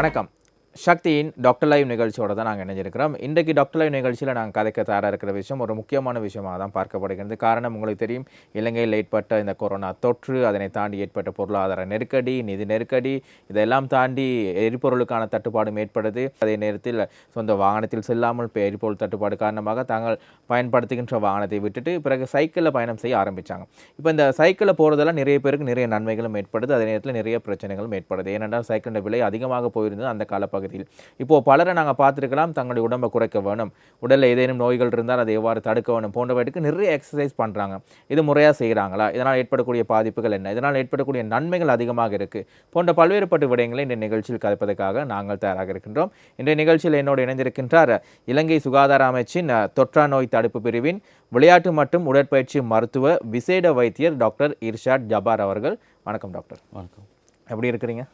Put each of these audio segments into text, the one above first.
வணக்கம். சக்தியின் doctor live நிகழ்ச்சியோட தான் நாங்கள் இணைஞ்சிருக்கிறோம். இன்றைக்கு டாக்டர் லைவ் நிகழ்ச்சியில் நாங்கள் கதைக்க தயாராக இருக்கிற விஷயம் ஒரு முக்கியமான விஷயமாக தான் பார்க்கப்படுகிறது. காரணம் உங்களுக்கு தெரியும் இலங்கையில் ஏற்பட்ட இந்த கொரோனா தொற்று அதனை தாண்டி ஏற்பட்ட பொருளாதார நெருக்கடி நிதி நெருக்கடி இதெல்லாம் தாண்டி எரிபொருளுக்கான தட்டுப்பாடும் ஏற்படுது. அதே நேரத்தில் சொந்த வாகனத்தில் செல்லாமல் இப்போ எரிபொருள் தட்டுப்பாடு காரணமாக தாங்கள் பயன்படுத்துகின்ற வாகனத்தை விட்டுட்டு பிறகு சைக்கிளில் பயணம் செய்ய ஆரம்பித்தாங்க இப்போ இந்த சைக்கிளில் போகிறதெல்லாம் நிறைய பேருக்கு நிறைய நன்மைகளும் ஏற்படுது. அதே நேரத்தில் நிறைய பிரச்சனைகளும் ஏற்படுது. ஏனென்றால் சைக்கிளின் விலை அதிகமாக போயிருந்தது அந்த காலப்பகுதியில் இப்போது பலரை நாங்கள் பார்த்துருக்கலாம் தங்களுடைய உடம்பை குறைக்க வேணும். உடலில் ஏதேனும் நோய்கள் இருந்தால் அதை எவ்வாறு தடுக்க வேணும் போன்றவற்றுக்கு நிறைய எக்ஸசைஸ் பண்ணுறாங்க இது முறையாக செய்கிறாங்களா இதனால் ஏற்படக்கூடிய பாதிப்புகள் என்ன? இதனால் ஏற்படக்கூடிய நன்மைகள் அதிகமாக இருக்குது போன்ற பல்வேறுபட்ட விடயங்களை இந்த நிகழ்ச்சியில் கதைப்பதற்காக நாங்கள் தயாராக இருக்கின்றோம். இன்றைய நிகழ்ச்சியில் என்னோடு இணைந்திருக்கின்றார் இலங்கை சுகாதார அமைச்சின் தொற்றா நோய் தடுப்பு பிரிவின் விளையாட்டு மற்றும் உடற்பயிற்சி மருத்துவ விசேட வைத்தியர் டாக்டர் இர்ஷாட் ஜபார் அவர்கள். வணக்கம் டாக்டர். வணக்கம். எப்படி இருக்கிறீங்க?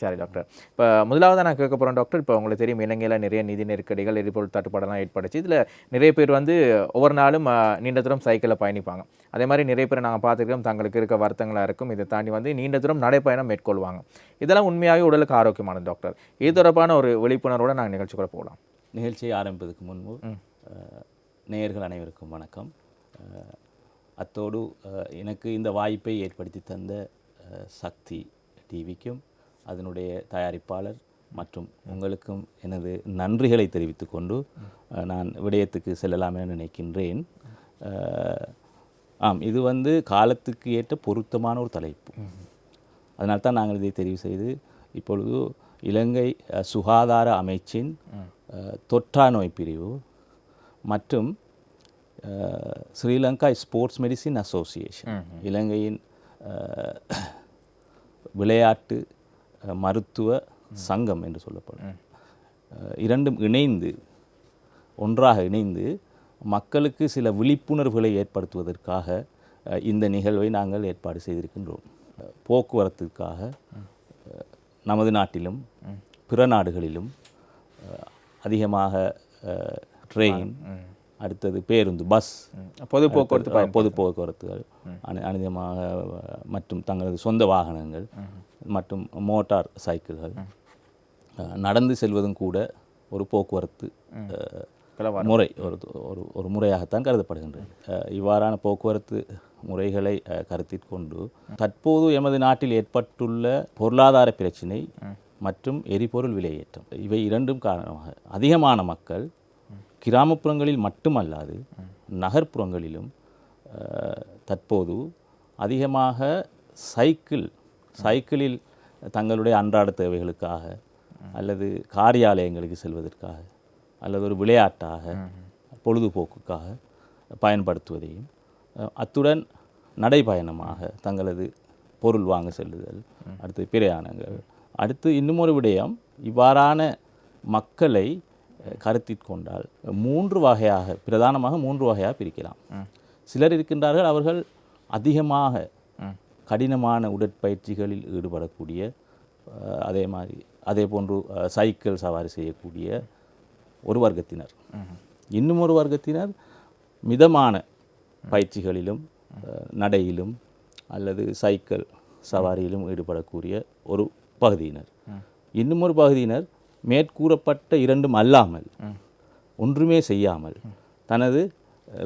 சரி டாக்டர் இப்போ முதலாவது நான் கேட்க போகிறேன் டாக்டர் இப்போ உங்களுக்கு தெரியும் இலங்கையில் நிறைய நிதி நெருக்கடிகள் எரிபொருள் தட்டுப்பாடெல்லாம் ஏற்பட்டுச்சு இதில் நிறைய பேர் வந்து ஒவ்வொரு நாளும் நீண்ட தூரம் சைக்கிளில் பயணிப்பாங்க. அதே மாதிரி நிறைய பேர் நாங்கள் பார்த்துருக்கோம் தங்களுக்கு இருக்க வருத்தங்களாக இருக்கும். இதை தாண்டி வந்து நீண்ட தூரம் நடைப்பயணம் மேற்கொள்வாங்க. இதெல்லாம் உண்மையாகவே உடலுக்கு ஆரோக்கியமானது டாக்டர் இது தொடர்பான ஒரு விழிப்புணர்வோட நாங்கள் நிகழ்ச்சிக்குள்ள போகலாம். நிகழ்ச்சியை ஆரம்பிப்பதற்கு முன்பு நேயர்கள் அனைவருக்கும் வணக்கம். அத்தோடு எனக்கு இந்த வாய்ப்பை ஏற்படுத்தி தந்த சக்தி டிவிக்கும் அதனுடைய தயாரிப்பாளர் மற்றும் உங்களுக்கும் எனது நன்றிகளை தெரிவித்துக் கொண்டு அஹ், நான் விடயத்துக்கு செல்லலாம் என நினைக்கின்றேன். ஆம் இது வந்து காலத்துக்கு ஏற்ற பொருத்தமான ஒரு தலைப்பு. அதனால் தான் நாங்கள் இதை தெரிவு செய்து இப்பொழுது இலங்கை சுகாதார அமைச்சின் தொற்றா நோய் பிரிவு மற்றும் ஸ்ரீலங்கா ஸ்போர்ட்ஸ் மெடிசின் அசோசியேஷன். இலங்கையின் விளையாட்டு மருத்துவ சங்கம் என்று சொல்லப்படும். இரண்டும் இணைந்து ஒன்றாக இணைந்து மக்களுக்கு சில விழிப்புணர்வுகளை ஏற்படுத்துவதற்காக இந்த நிகழ்வை நாங்கள் ஏற்பாடு செய்திருக்கின்றோம். போக்குவரத்துக்காக நமது நாட்டிலும் பிற நாடுகளிலும் அதிகமாக ட்ரெயின் அடுத்தது பேருந்து பஸ் பொது போக்குவரத்து பொது போக்குவரத்துகள் அனு அனுதினமாக அஹ், மற்றும் தங்களது சொந்த வாகனங்கள் மற்றும் மோட்டார் சைக்கிள்கள் நடந்து செல்வதும் கூட ஒரு போக்குவரத்து முறை ஒரு ஒரு ஒரு முறையாகத்தான் கருதப்படுகின்றது. அஹ், இவ்வாறான போக்குவரத்து முறைகளை கருத்தில் கொண்டு தற்போது எமது நாட்டில் ஏற்பட்டுள்ள பொருளாதார பிரச்சினை மற்றும் எரிபொருள் விலையேற்றம் இவை இரண்டும் காரணமாக அதிகமான மக்கள் கிராமப்புறங்களில் மட்டுமல்லாது நகர்ப்புறங்களிலும் தற்போது அதிகமாக சைக்கிள் சைக்கிளில் தங்களுடைய அன்றாட தேவைகளுக்காக அல்லது காரியாலயங்களுக்கு செல்வதற்காக அல்லது ஒரு விளையாட்டாக பொழுதுபோக்குக்காக பயன்படுத்துவதையும் அத்துடன் நடைபயணமாக தங்களது பொருள் வாங்க செல்லுதல் அடுத்து பிரயாணங்கள் அடுத்து இன்னும் ஒரு விடயம் இவ்வாறான மக்களை கருத்தில் கொண்டால் மூன்று வகையாக பிரதானமாக மூன்று வகையாக பிரிக்கலாம். சிலர் இருக்கின்றார்கள் அவர்கள் அதிகமாக கடினமான உடற்பயிற்சிகளில் ஈடுபடக்கூடிய அதே மாதிரி அதே போன்று சைக்கிள் சவாரி செய்யக்கூடிய ஒரு வர்க்கத்தினர். இன்னும் ஒரு வர்க்கத்தினர் மிதமான பயிற்சிகளிலும் நடையிலும் அல்லது சைக்கிள் சவாரியிலும் ஈடுபடக்கூடிய ஒரு பகுதியினர். இன்னும் ஒரு பகுதியினர் மேற்கூறப்பட்ட இரண்டும் அல்லாமல் ஒன்றுமே செய்யாமல் தனது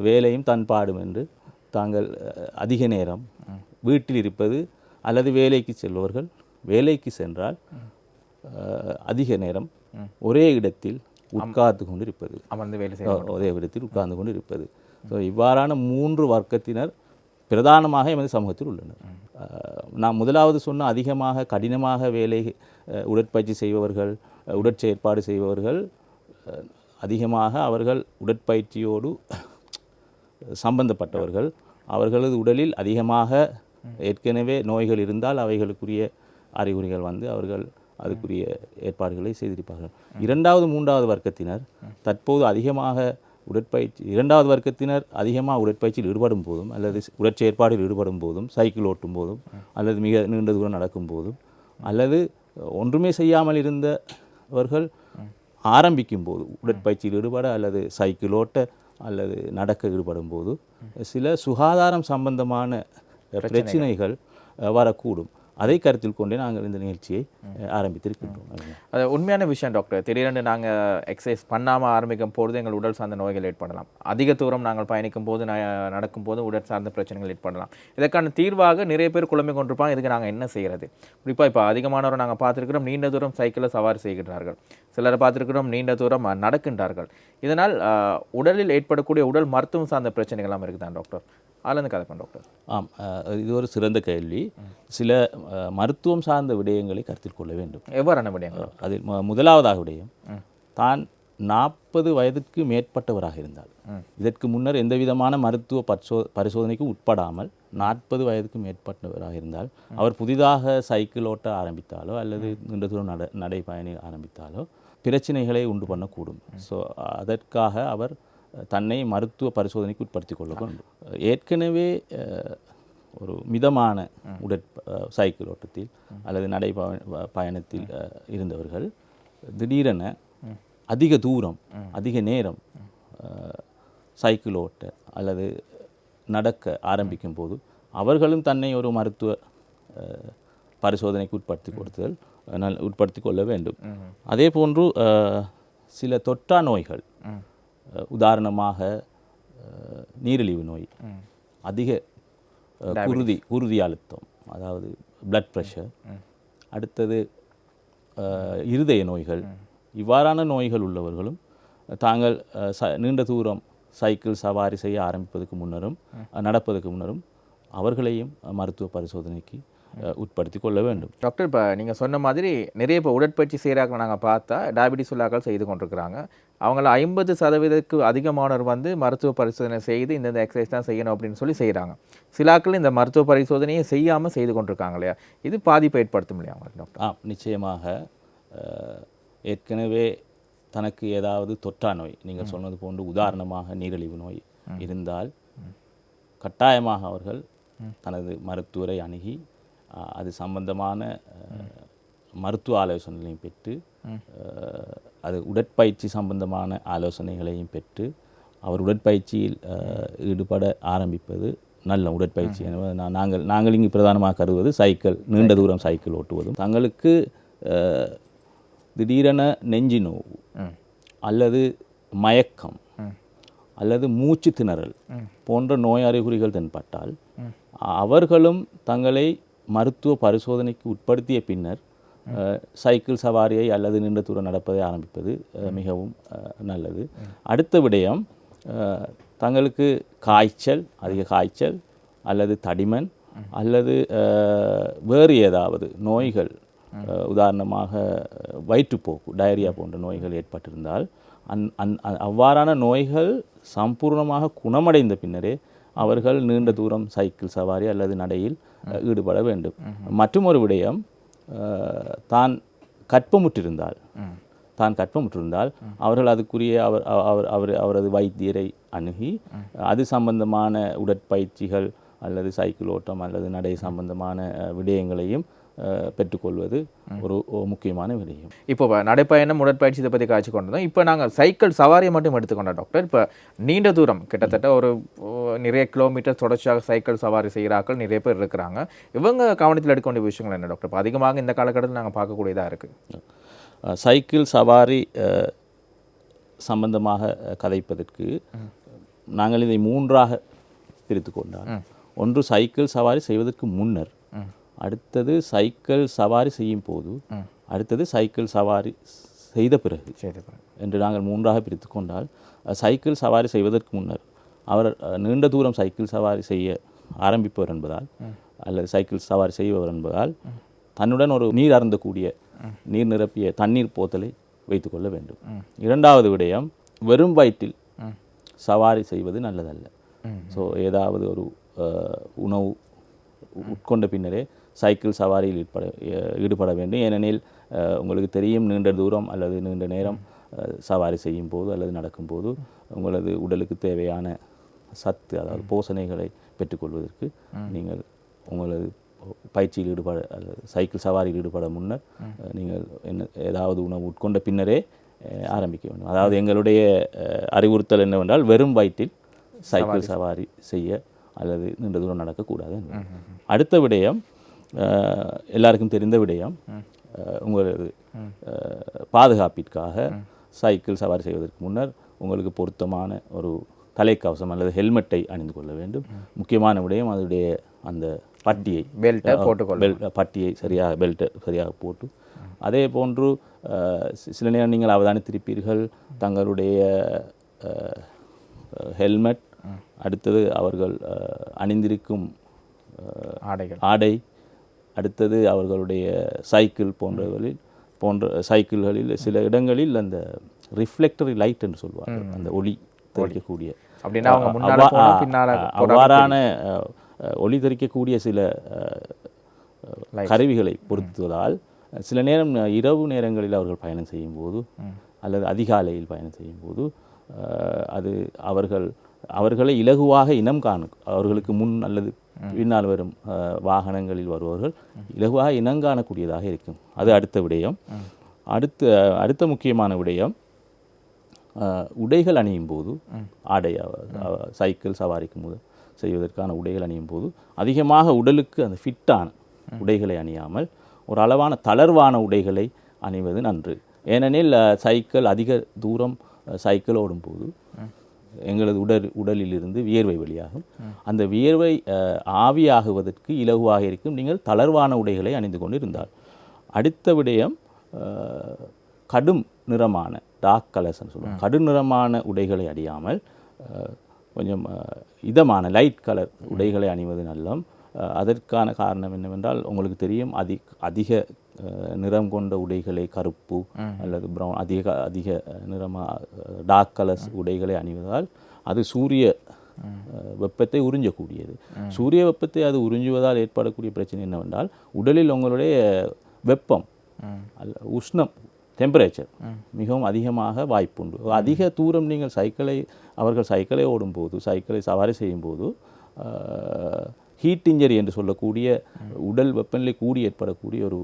வேலையும் தன் பாடும் என்று தாங்கள் அதிக நேரம் வீட்டில் இருப்பது அல்லது வேலைக்கு செல்பவர்கள் வேலைக்கு சென்றால் அதிக நேரம் ஒரே இடத்தில் உட்கார்ந்து கொண்டு இருப்பது அமர்ந்து வேலை செய்ய ஒரே இடத்தில். உட்கார்ந்து கொண்டு இருப்பது ஸோ இவ்வாறான மூன்று வர்க்கத்தினர் பிரதானமாக எமது சமூகத்தில் உள்ளனர். நான் முதலாவது சொன்ன அதிகமாக கடினமாக வேலை உடற்பயிற்சி செய்பவர்கள் உடற்செயற்பாடு செய்பவர்கள் அதிகமாக அவர்கள் உடற்பயிற்சியோடு சம்பந்தப்பட்டவர்கள். அவர்களது உடலில் அதிகமாக ஏற்கனவே நோய்கள் இருந்தால் அவைகளுக்குரிய அறிகுறிகள் வந்து அவர்கள் அதுக்குரிய ஏற்பாடுகளை செய்திருப்பார்கள். இரண்டாவது மூன்றாவது வர்க்கத்தினர் தற்போது அதிகமாக உடற்பயிற்சி இரண்டாவது வர்க்கத்தினர் அதிகமாக உடற்பயிற்சியில் ஈடுபடும் போதும் அல்லது உடற்செயற்பாடில் ஈடுபடும் போதும் சைக்கிள் ஓட்டும் போதும் அல்லது மிக நீண்ட தூரம் நடக்கும் போதும் அல்லது ஒன்றுமே செய்யாமல் இருந்தவர்கள் ஆரம்பிக்கும் போது உடற்பயிற்சியில் ஈடுபட அல்லது சைக்கிள் ஓட்ட அல்லது நடக்க ஈடுபடும் போது சில சுகாதாரம் சம்பந்தமான பிரச்சனைகள். வரக்கூடும். அதை கருத்தில் கொண்டே நாங்கள் இந்த நிகழ்ச்சியை ஆரம்பித்திருக்கின்றோம். உண்மையான விஷயம் டாக்டர். திடீரென்று நாங்கள் எக்ஸசைஸ் பண்ணாமல் ஆரம்பிக்கும் போது எங்கள் உடல் சார்ந்த நோய்கள் ஏற்படலாம். அதிக தூரம் நாங்கள் பயணிக்கும் போது நடக்கும் போது உடல் சார்ந்த பிரச்சனைகள் ஏற்படலாம். இதற்கான தீர்வாக நிறைய பேர் குழம்பி கொண்டிருப்பாங்க. இதுக்கு நாங்கள் என்ன செய்கிறது குறிப்பாக இப்போ அதிகமானவரை நாங்கள் பார்த்துருக்கிறோம். நீண்ட தூரம் சைக்கிளில் சவாரி செய்கிறார்கள் சிலரை பார்த்துருக்கிறோம் நீண்ட தூரம் நடக்கின்றார்கள். இதனால் உடலில் ஏற்படக்கூடிய உடல் மருத்துவம் சார்ந்த பிரச்சனைகள்லாம் இருக்குதான் டாக்டர் அதுலேருந்து கதைப்பேன் டாக்டர் ஆம் இது ஒரு சிறந்த கேள்வி. சில மருத்துவம் சார்ந்த விடயங்களை கருத்தில் கொள்ள வேண்டும். எவ்வாறான விடயங்கள்? அதில் முதலாவதாக விடயம் தான் நாற்பது வயதுக்கு மேற்பட்டவராக இருந்தால் இதற்கு முன்னர் எந்த விதமான மருத்துவ பரிசோ பரிசோதனைக்கும் உட்படாமல் நாற்பது வயதுக்கு மேற்பட்டவராக இருந்தால் அவர் புதிதாக சைக்கிள் ஓட்ட ஆரம்பித்தாலோ அல்லது நீண்ட தூரம் நட நடைபயணி ஆரம்பித்தாலோ பிரச்சனைகளை உண்டு பண்ணக்கூடும். ஸோ அதற்காக அவர் தன்னை மருத்துவ பரிசோதனைக்கு உட்படுத்திக் கொள்ள வேண்டும். ஏற்கனவே ஒரு மிதமான உடற் சைக்கிள் ஓட்டத்தில் அல்லது நடை பயணத்தில் இருந்தவர்கள் திடீரென அதிக தூரம் அதிக நேரம் சைக்கிள் ஓட்ட அல்லது நடக்க ஆரம்பிக்கும் போது அவர்களும் தன்னை ஒரு மருத்துவ பரிசோதனைக்கு உட்படுத்தி கொடுத்தல் நல் உட்படுத்தி கொள்ள வேண்டும் அதே போன்று சில தொற்றா நோய்கள் உதாரணமாக நீரிழிவு நோய் அதிக குருதி குருதி அழுத்தம் அதாவது blood pressure. அடுத்தது இருதய நோய்கள். இவ்வாறான நோய்கள் உள்ளவர்களும் தாங்கள் ச நீண்ட தூரம் சைக்கிள் சவாரி செய்ய ஆரம்பிப்பதற்கு முன்னரும் நடப்பதற்கு முன்னரும் அவர்களையும் மருத்துவ பரிசோதனைக்கு உட்படுத்தி கொள்ள வேண்டும். டாக்டர் இப்போ நீங்கள் சொன்ன மாதிரி நிறைய இப்போ உடற்பயிற்சி செய்கிறாங்க நாங்கள் பார்த்தா டயபிட்டிஸ் உள்ளாக்கள் செய்து கொண்டிருக்கிறாங்க. அவங்கள ஐம்பது சதவீதத்துக்கு அதிகமானவர் வந்து மருத்துவ பரிசோதனை செய்து இந்தந்த எக்ஸசைஸ் தான் செய்யணும் அப்படின்னு சொல்லி செய்கிறாங்க சிலாக்கள் இந்த மருத்துவ பரிசோதனையை செய்யாமல் செய்து கொண்டிருக்காங்க இல்லையா? இது பாதிப்பை ஏற்படுத்தும் இல்லையா அவங்களுக்கு டாக்டர்? ஆ நிச்சயமாக ஏற்கனவே தனக்கு ஏதாவது தொற்றா நோய் நீங்கள் சொன்னது போன்று உதாரணமாக நீரிழிவு நோய் இருந்தால் கட்டாயமாக அவர்கள் தனது மருத்துவரை அணுகி அது சம்பந்தமான மருத்துவ ஆலோசனைகளையும் பெற்று அது உடற்பயிற்சி சம்பந்தமான ஆலோசனைகளையும் பெற்று அவர் உடற்பயிற்சியில் ஈடுபட ஆரம்பிப்பது நல்ல உடற்பயிற்சி நான் நாங்கள் நாங்கள் இங்கு பிரதானமாக கருதுவது சைக்கிள் நீண்ட தூரம் சைக்கிள் ஓட்டுவதும். தங்களுக்கு திடீரென நெஞ்சு நோவு அல்லது மயக்கம் அல்லது மூச்சு திணறல் போன்ற நோய் அறிகுறிகள் தென்பட்டால் அவர்களும் தங்களை மருத்துவ பரிசோதனைக்கு உட்படுத்திய பின்னர் சைக்கிள் சவாரியை அல்லது நீண்ட தூரம் நடப்பதை ஆரம்பிப்பது மிகவும் நல்லது. அடுத்த விடயம் தங்களுக்கு காய்ச்சல் அதிக காய்ச்சல் அல்லது தடிமன் அல்லது வேறு ஏதாவது நோய்கள் உதாரணமாக வயிற்றுப்போக்கு டயரியா போன்ற நோய்கள் ஏற்பட்டிருந்தால் அந் அந் அவ்வாறான நோய்கள் சம்பூர்ணமாக குணமடைந்த பின்னரே அவர்கள் நீண்ட தூரம் சைக்கிள் சவாரி அல்லது நடையில் ஈடுபட வேண்டும். மற்றும் ஒரு விடயம் தான் கற்பமுற்றிருந்தால். தான் கற்பமுற்றிருந்தால் அவர்கள் அதுக்குரிய அவர் அவ- அவர் அவர் அவரது வைத்தியரை அணுகி அது சம்பந்தமான உடற்பயிற்சிகள் அல்லது சைக்கிள் ஓட்டம் அல்லது நடை சம்பந்தமான விடயங்களையும் பெற்றுக்கொள்வது ஒரு முக்கியமான விடயம் இப்போ நடைப்பயணம் உடற்பயிற்சி இதை பற்றி காய்ச்சி கொண்டதும் இப்போ நாங்கள் சைக்கிள் சவாரியை மட்டும் எடுத்துக்கொண்டோம் டாக்டர் இப்போ நீண்ட தூரம் கிட்டத்தட்ட ஒரு நிறைய கிலோமீட்டர் தொடர்ச்சியாக சைக்கிள் சவாரி செய்கிறார்கள் நிறைய பேர் இருக்கிறாங்க. இவங்க கவனத்தில் எடுக்க வேண்டிய விஷயங்கள் என்ன டாக்டர் இப்போ அதிகமாக இந்த காலகட்டத்தில் நாங்கள் பார்க்கக்கூடியதாக இருக்குது சைக்கிள் சவாரி சம்பந்தமாக கதைப்பதற்கு நாங்கள் இதை மூன்றாக பிரித்து கொண்டால் ஒன்று சைக்கிள் சவாரி செய்வதற்கு முன்னர் அடுத்தது சைக்கிள் சவாரி செய்யும் போது அடுத்தது சைக்கிள் சவாரி செய்த பிறகு. என்று நாங்கள் மூன்றாக பிரித்து கொண்டால் சைக்கிள் சவாரி செய்வதற்கு முன்னர் அவர் நீண்ட தூரம் சைக்கிள் சவாரி செய்ய ஆரம்பிப்பவர் என்பதால் அல்லது சைக்கிள் சவாரி செய்பவர் என்பதால் தன்னுடன் ஒரு நீர் அருந்தக்கூடிய நீர் நிரப்பிய தண்ணீர் போத்தலை வைத்துக்கொள்ள வேண்டும். இரண்டாவது விடயம் வெறும் வயிற்றில் சவாரி செய்வது நல்லதல்ல. ஸோ ஏதாவது ஒரு உணவு உட்கொண்ட பின்னரே சைக்கிள் சவாரியில் ஈடுபட ஈடுபட வேண்டும். ஏனெனில் உங்களுக்கு தெரியும் நீண்ட தூரம் அல்லது நீண்ட நேரம் சவாரி செய்யும் போது அல்லது நடக்கும்போது உங்களது உடலுக்கு தேவையான சத்து அதாவது போசணைகளை பெற்றுக்கொள்வதற்கு நீங்கள் உங்களது பயிற்சியில் ஈடுபட அல்லது சைக்கிள் சவாரியில் ஈடுபட முன்னர் நீங்கள் என்ன ஏதாவது உணவு உட்கொண்ட பின்னரே ஆரம்பிக்க வேண்டும். அதாவது எங்களுடைய அறிவுறுத்தல் என்னவென்றால் வெறும் வயிற்றில் சைக்கிள் சவாரி. செய்ய அல்லது நீண்ட தூரம் நடக்கக்கூடாது. அடுத்த விடயம் எல்லாருக்கும் தெரிந்த விடயம். உங்களது பாதுகாப்பிற்காக சைக்கிள் சவாரி செய்வதற்கு முன்னர் உங்களுக்கு பொருத்தமான ஒரு தலைக்கவசம் அல்லது ஹெல்மெட்டை அணிந்து கொள்ள வேண்டும். முக்கியமான விடயம் அதனுடைய அந்த பட்டியை பெல்ட்டை போட்டுக்கொள்ள பட்டியை சரியாக பெல்ட்டை சரியாக போட்டு. அதே போன்று சில நேரம் நீங்கள் அவதானித்திருப்பீர்கள். தங்களுடைய ஹெல்மெட் அடுத்தது அவர்கள் அணிந்திருக்கும் ஆடைகள். ஆடை அடுத்தது அவர்களுடைய சைக்கிள் போன்றவர்களில் போன்ற சைக்கிள்களில் சில இடங்களில் அந்த ரிஃப்ளெக்டரி லைட் என்று சொல்வார்கள். அந்த ஒளி அ- அவ்வாறான ஒளி தெறிக்கக்கூடிய சில கருவிகளை பொருத்துவதால் சில நேரம் இரவு நேரங்களில் அவர்கள் பயணம் செய்யும்போது அல்லது அதிகாலையில் பயணம் செய்யும்போது அது அவர்கள் அவர்களை இலகுவாக இனம் காணும் அவர்களுக்கு முன் அல்லது பின்னால் வரும் வாகனங்களில் வருபவர்கள் இலகுவாக இனம் காணக்கூடியதாக இருக்கும். அது அடுத்த விடயம். அடுத்த அடுத்த முக்கியமான விடயம் உடைகள் அணியும் போது ஆடை சைக்கிள் சவாரிக்கும் போது செய்வதற்கான உடைகள் அணியும் போது அதிகமாக உடலுக்கு அந்த ஃபிட்டான உடைகளை அணியாமல் ஒரு அளவான தளர்வான உடைகளை அணிவது நன்று. ஏனெனில் சைக்கிள் அதிக தூரம் சைக்கிள் ஓடும்போது எங்களது உடல் உடலிலிருந்து வியர்வை வெளியாகும். அந்த வியர்வை ஆவியாகுவதற்கு இலகுவாக இருக்கும். நீங்கள் தளர்வான உடைகளை அணிந்து கொண்டு இருந்தால் அடுத்த விடயம் கடும் நிறமான டார்க் கலர்ஸ்னு சொல்லுவோம் கடும் நிறமான உடைகளை அணியாமல் அஹ், கொஞ்சம் இதமான லைட் கலர் உடைகளை அணிவது நல்லம். அதற்கான காரணம் என்னவென்றால் உங்களுக்கு தெரியும் அதி அதிக அஹ், நிறம் கொண்ட உடைகளை கருப்பு அல்லது ப்ரௌன் அதிக அதிக அஹ், நிறமா டார்க் கலர்ஸ் உடைகளை அணிவதால் அது சூரிய வெப்பத்தை உறிஞ்சக்கூடியது. சூரிய வெப்பத்தை அது உறிஞ்சுவதால் ஏற்படக்கூடிய பிரச்சனை என்னவென்றால் உடலில் உங்களுடைய வெப்பம் அல்ல உஷ்ணம் டெம்பரேச்சர் மிகவும் அதிகமாக வாய்ப்புண்டு. அதிக தூரம் நீங்கள் சைக்கிளை அவர்கள் சைக்கிளை ஓடும்போது சைக்கிளை சவாரி செய்யும்போது ஹீட் இன்ஜரி என்று சொல்லக்கூடிய உடல் வெப்பநிலை கூடி ஏற்படக்கூடிய ஒரு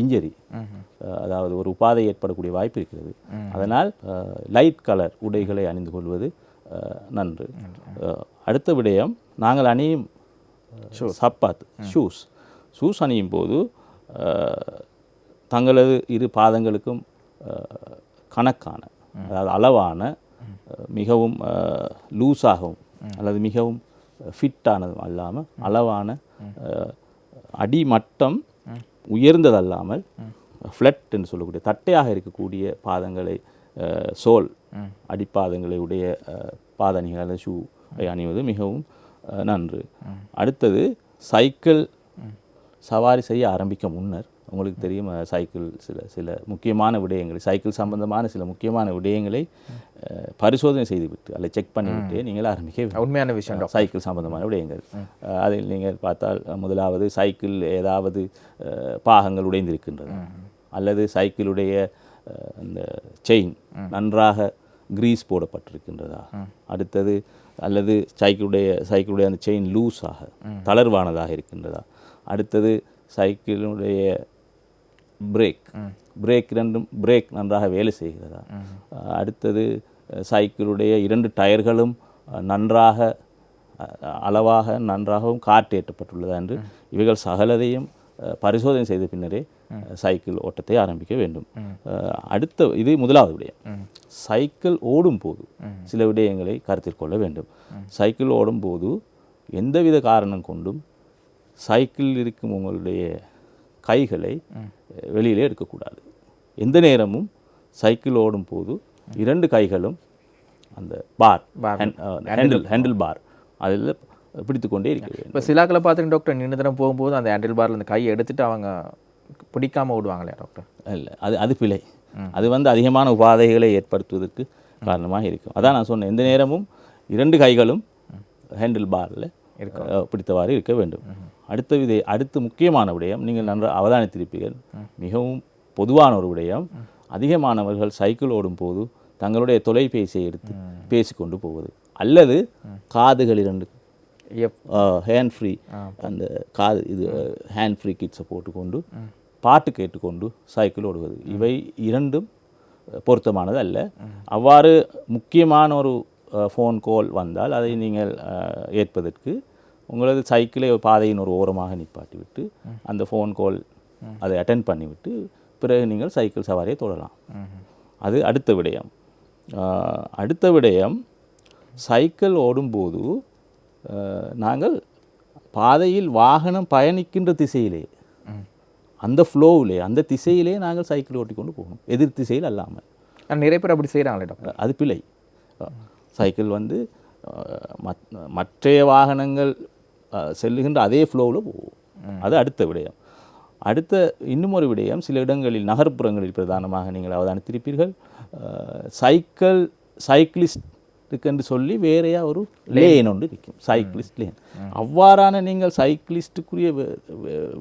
இன்ஜரி அதாவது ஒரு உபாதை ஏற்படக்கூடிய வாய்ப்பு இருக்கிறது. அதனால் லைட் கலர் உடைகளை அணிந்து கொள்வது நன்று. அடுத்த விடயம் நாங்கள் அணியும் சப்பாத் ஷூஸ் ஷூஸ் அணியும் போது தங்களது இரு பாதங்களுக்கும் கணக்கான அதாவது அளவான மிகவும் லூஸாகவும் அல்லது மிகவும் ஃபிட்டானதும் அல்லாமல் அளவான அடிமட்டம் உயர்ந்ததல்லாமல் ஃப்ளட் என்று சொல்லக்கூடிய தட்டையாக இருக்கக்கூடிய பாதங்களை சோல் அடிப்பாதங்களை உடைய பாதணிகள் ஷூ அணிவது மிகவும் நன்று. அடுத்தது சைக்கிள் சவாரி செய்ய ஆரம்பிக்க முன்னர் உங்களுக்கு தெரியும் சைக்கிள் சில சில முக்கியமான விடயங்களை சைக்கிள் சம்பந்தமான சில முக்கியமான விடயங்களை பரிசோதனை செய்துவிட்டு அல்ல செக் பண்ணிவிட்டு நீங்கள் ஆரம்பிக்க. உண்மையான விஷயம் சைக்கிள் சம்பந்தமான விடயங்கள். அதில் நீங்கள் பார்த்தால் முதலாவது சைக்கிள் ஏதாவது பாகங்கள் உடைந்திருக்கின்றது அல்லது சைக்கிளுடைய அந்த செயின் நன்றாக கிரீஸ் போடப்பட்டிருக்கின்றதா? அடுத்தது அல்லது சைக்கிளுடைய சைக்கிளுடைய அந்த செயின் லூஸாக தளர்வானதாக இருக்கின்றதா? அடுத்தது சைக்கிளுடைய பிரேக் பிரேக் இரண்டும் பிரேக் நன்றாக வேலை செய்கிறதா? அடுத்தது சைக்கிளுடைய இரண்டு டயர்களும் நன்றாக அளவாக நன்றாகவும் காற்றேற்றப்பட்டுள்ளதா என்று இவைகள் சகலதையும் பரிசோதனை செய்த பின்னரே சைக்கிள் ஓட்டத்தை ஆரம்பிக்க வேண்டும். அடுத்த இது முதலாவது விடயம். சைக்கிள் ஓடும்போது சில விடயங்களை கருத்தில் கொள்ள வேண்டும். சைக்கிள் ஓடும்போது எந்தவித காரணம் கொண்டும் சைக்கிளில் இருக்கும் உங்களுடைய கைகளை வெளியிலே எடுக்கக்கூடாது. எந்த நேரமும் சைக்கிள் ஓடும் போது இரண்டு கைகளும் அந்த பார் ஹேண்டில் ஹேண்டில் பார். அதில் பிடித்துக்கொண்டே இருக்க வேண்டும். இப்போ சிலாக்களை பார்த்துட்டு டாக்டர் நின்று தரம் போகும்போது அந்த ஹேண்டில் பார்ல அந்த கையை எடுத்துட்டு அவங்க பிடிக்காம ஓடுவாங்களே டாக்டர் இல்லை அது அது பிழை. அது வந்து அதிகமான உபாதைகளை ஏற்படுத்துவதற்கு காரணமாக இருக்கும். அதான் நான் சொன்னேன் எந்த நேரமும் இரண்டு கைகளும் ஹேண்டில் பாரில் பிடித்தவாறு இருக்க வேண்டும். அடுத்த விதை அடுத்து முக்கியமான விடயம் நீங்கள் நன்றாக அவதானித்திருப்பீர்கள். மிகவும் பொதுவான ஒரு விடயம். அதிகமானவர்கள் சைக்கிள் ஓடும்போது தங்களுடைய தொலைபேசியை எடுத்து பேசிக்கொண்டு போவது. அல்லது காதுகள் இரண்டு ஹேண்ட் ஃப்ரீ அந்த காது இது ஹேண்ட் ஃப்ரீ கிட்ஸை போட்டுக்கொண்டு பாட்டு கேட்டுக்கொண்டு சைக்கிள் ஓடுவது. இவை இரண்டும் பொருத்தமானது அல்ல அவ்வாறு முக்கியமான ஒரு ஃபோன் கால் வந்தால் அதை நீங்கள் ஏற்பதற்கு உங்களது சைக்கிளை ஒரு பாதையின் ஒரு ஓரமாக நிப்பாட்டி விட்டு அந்த ஃபோன் கால் அதை அட்டென்ட் பண்ணிவிட்டு பிறகு நீங்கள் சைக்கிள் சவாரியை தொடரலாம். அது அடுத்த விடயம். அடுத்த விடயம் சைக்கிள் ஓடும்போது நாங்கள் பாதையில் வாகனம் பயணிக்கின்ற திசையிலே அந்த ஃப்ளோவிலே அந்த திசையிலே நாங்கள் சைக்கிள் ஓட்டிக்கொண்டு போகணும். எதிர் திசையில் அல்லாமல். நிறைய பேர் அப்படி செய்கிறாங்களே டாக்டர். அது பிழை. சைக்கிள் வந்து மற்றைய வாகனங்கள் செல்லுகின்ற அதே ஃப்ளோவில் போகும். அது அடுத்த விடயம். அடுத்த இன்னும் ஒரு விடயம் சில இடங்களில் நகர்ப்புறங்களில் பிரதானமாக நீங்கள் அவதானித்திருப்பீர்கள். சைக்கிள் சைக்கிளிஸ்டுக்கு என்று சொல்லி வேறையா ஒரு லேன் ஒன்று இருக்கும். சைக்கிளிஸ்ட் லேன் அவ்வாறான நீங்கள் சைக்கிளிஸ்டுக்குரிய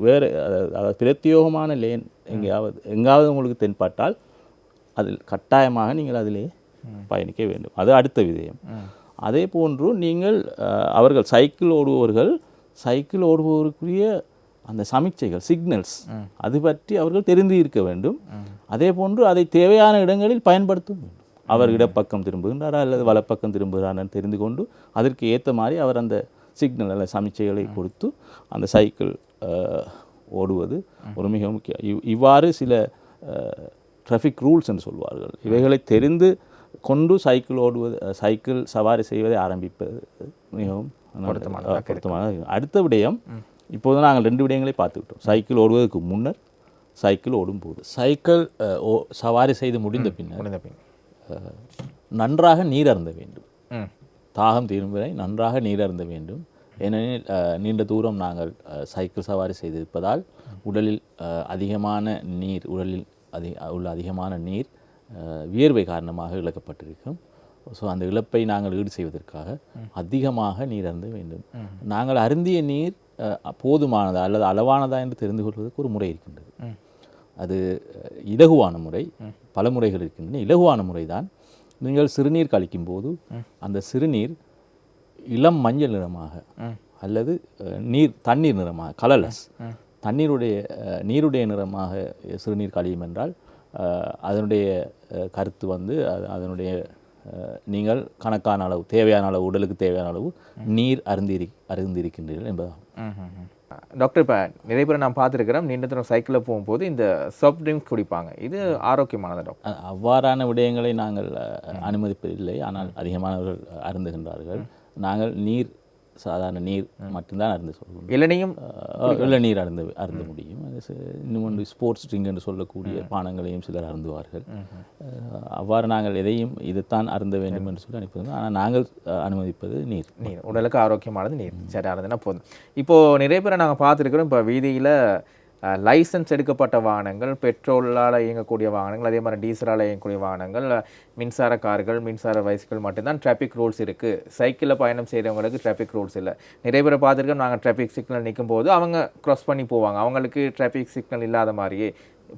வேறு அதாவது அதாவது பிரத்யோகமான லேன் எங்கேயாவது எங்காவது உங்களுக்கு தென்பட்டால் அதில் கட்டாயமாக நீங்கள் அதிலே பயணிக்க வேண்டும். அது அடுத்த விதயம் அதே போன்று நீங்கள் அவர்கள் சைக்கிள் ஓடுபவர்கள் சைக்கிள் ஓடுபவருக்குரிய அந்த சமிக்சைகள் சிக்னல்ஸ் அது பற்றி அவர்கள் தெரிந்து இருக்க வேண்டும். அதே போன்று அதை தேவையான இடங்களில் பயன்படுத்த வேண்டும். அவர் இடப்பக்கம் திரும்புகின்றாரா அல்லது வலப்பக்கம் திரும்புகிறான்னு தெரிந்து கொண்டு அதற்கு ஏற்ற மாதிரி அவர் அந்த சிக்னல் அல்ல சமிச்சைகளை கொடுத்து அந்த சைக்கிள் ஓடுவது ஒரு மிக முக்கிய இவ்- இவ்வாறு சில ட்ராஃபிக் ரூல்ஸ் என்று சொல்வார்கள். இவைகளை தெரிந்து கொண்டு சைக்கிள் ஓடுவது சைக்கிள் சவாரி செய்வதை ஆரம்பிப்பது மிகவும் இருக்கும். அடுத்த விடயம் இப்போது நாங்கள் ரெண்டு விடயங்களை பார்த்துக்கிட்டோம் சைக்கிள் ஓடுவதற்கு முன்னர் சைக்கிள் ஓடும்போது. சைக்கிள் அஹ், ஓ- சவாரி செய்து முடிந்த பின்னர் முடிந்த நன்றாக நீர் அருந்த வேண்டும் தாகம் தீரும் வரை நன்றாக நீர் அருந்த வேண்டும். ஏனெனில் நீண்ட தூரம் நாங்கள் சைக்கிள் சவாரி செய்திருப்பதால் உடலில் அதிகமான நீர் உடலில் அதி உள்ள அதிகமான நீர் வியர்வை காரணமாக இழக்கப்பட்டிருக்கும். ஸோ அந்த இழப்பை நாங்கள் ஈடு செய்வதற்காக அதிகமாக நீர் அருந்த வேண்டும். நாங்கள் அருந்திய நீர் போதுமானதா அல்லது அளவானதா என்று தெரிந்து கொள்வதற்கு ஒரு முறை இருக்கின்றது. அது இலகுவான முறை பல முறைகள் இருக்கின்றன. இலகுவான முறைதான். நீங்கள் சிறுநீர் கழிக்கும்போது அந்த சிறுநீர் இளம் மஞ்சள் நிறமாக அல்லது நீர் தண்ணீர் நிறமாக கலர்லெஸ் தண்ணீருடைய நீருடைய நிறமாக சிறுநீர் கழியும் என்றால் அதனுடைய கருத்து வந்து அது- அதனுடைய நீங்கள் கணக்கான அளவு தேவையான அளவு உடலுக்கு தேவையான அளவு நீர் அருந்திரி அருந்திருக்கின்றீர்கள் என்பதாகும். டாக்டர் இப்போ நிறைய பேர் நான் பார்த்துருக்கிறேன். நீண்ட தூரம் சைக்கிளில் போகும்போது இந்த சாஃப்ட் ட்ரிங்க்ஸ் குடிப்பாங்க. இது ஆரோக்கியமானதா டாக்டர்? அவ்வாறான விடயங்களை நாங்கள் அனுமதிப்பதில்லை. ஆனால் அதிகமானவர்கள் அருந்துகின்றார்கள். நாங்கள் நீர் சாதாரண நீர் மட்டும்தான் அருந்து சொல்கிறோம் இளநியும் இள நீர் அருந்த அருந்த முடியும். இன்னும் ஒன்று ஸ்போர்ட்ஸ் ட்ரிங்க் என்று சொல்லக்கூடிய பானங்களையும் சிலர் அருந்துவார்கள். அவ்வாறு நாங்கள் எதையும் இதைத்தான் அருந்த வேண்டும் என்று சொல்லி அனுப்புகிறோம் ஆனால் நாங்கள் அனுமதிப்பது நீர். நீர். உடலுக்கு ஆரோக்கியமானது நீர். சரி இருந்ததுன்னா போதும். இப்போது நிறைய பேரை நாங்கள் பார்த்துருக்கிறோம். இப்போ வீதியில் லைசன்ஸ் எடுக்கப்பட்ட வாகனங்கள் பெட்ரோலால் இயங்கக்கூடிய வாகனங்கள் அதே மாதிரி டீசலால் இயங்கக்கூடிய வாகனங்கள் மின்சார கார்கள் மின்சார வயசுகள் மட்டும்தான் டிராஃபிக் ரூல்ஸ் இருக்குது சைக்கிளில் பயணம் செய்கிறவங்களுக்கு டிராஃபிக் ரூல்ஸ் இல்லை. நிறைய பேரை பார்த்துருக்கோம் நாங்கள் டிராஃபிக் சிக்னல் நிற்கும் போது அவங்க க்ராஸ் பண்ணி போவாங்க. அவங்களுக்கு டிராஃபிக் சிக்னல் இல்லாத மாதிரியே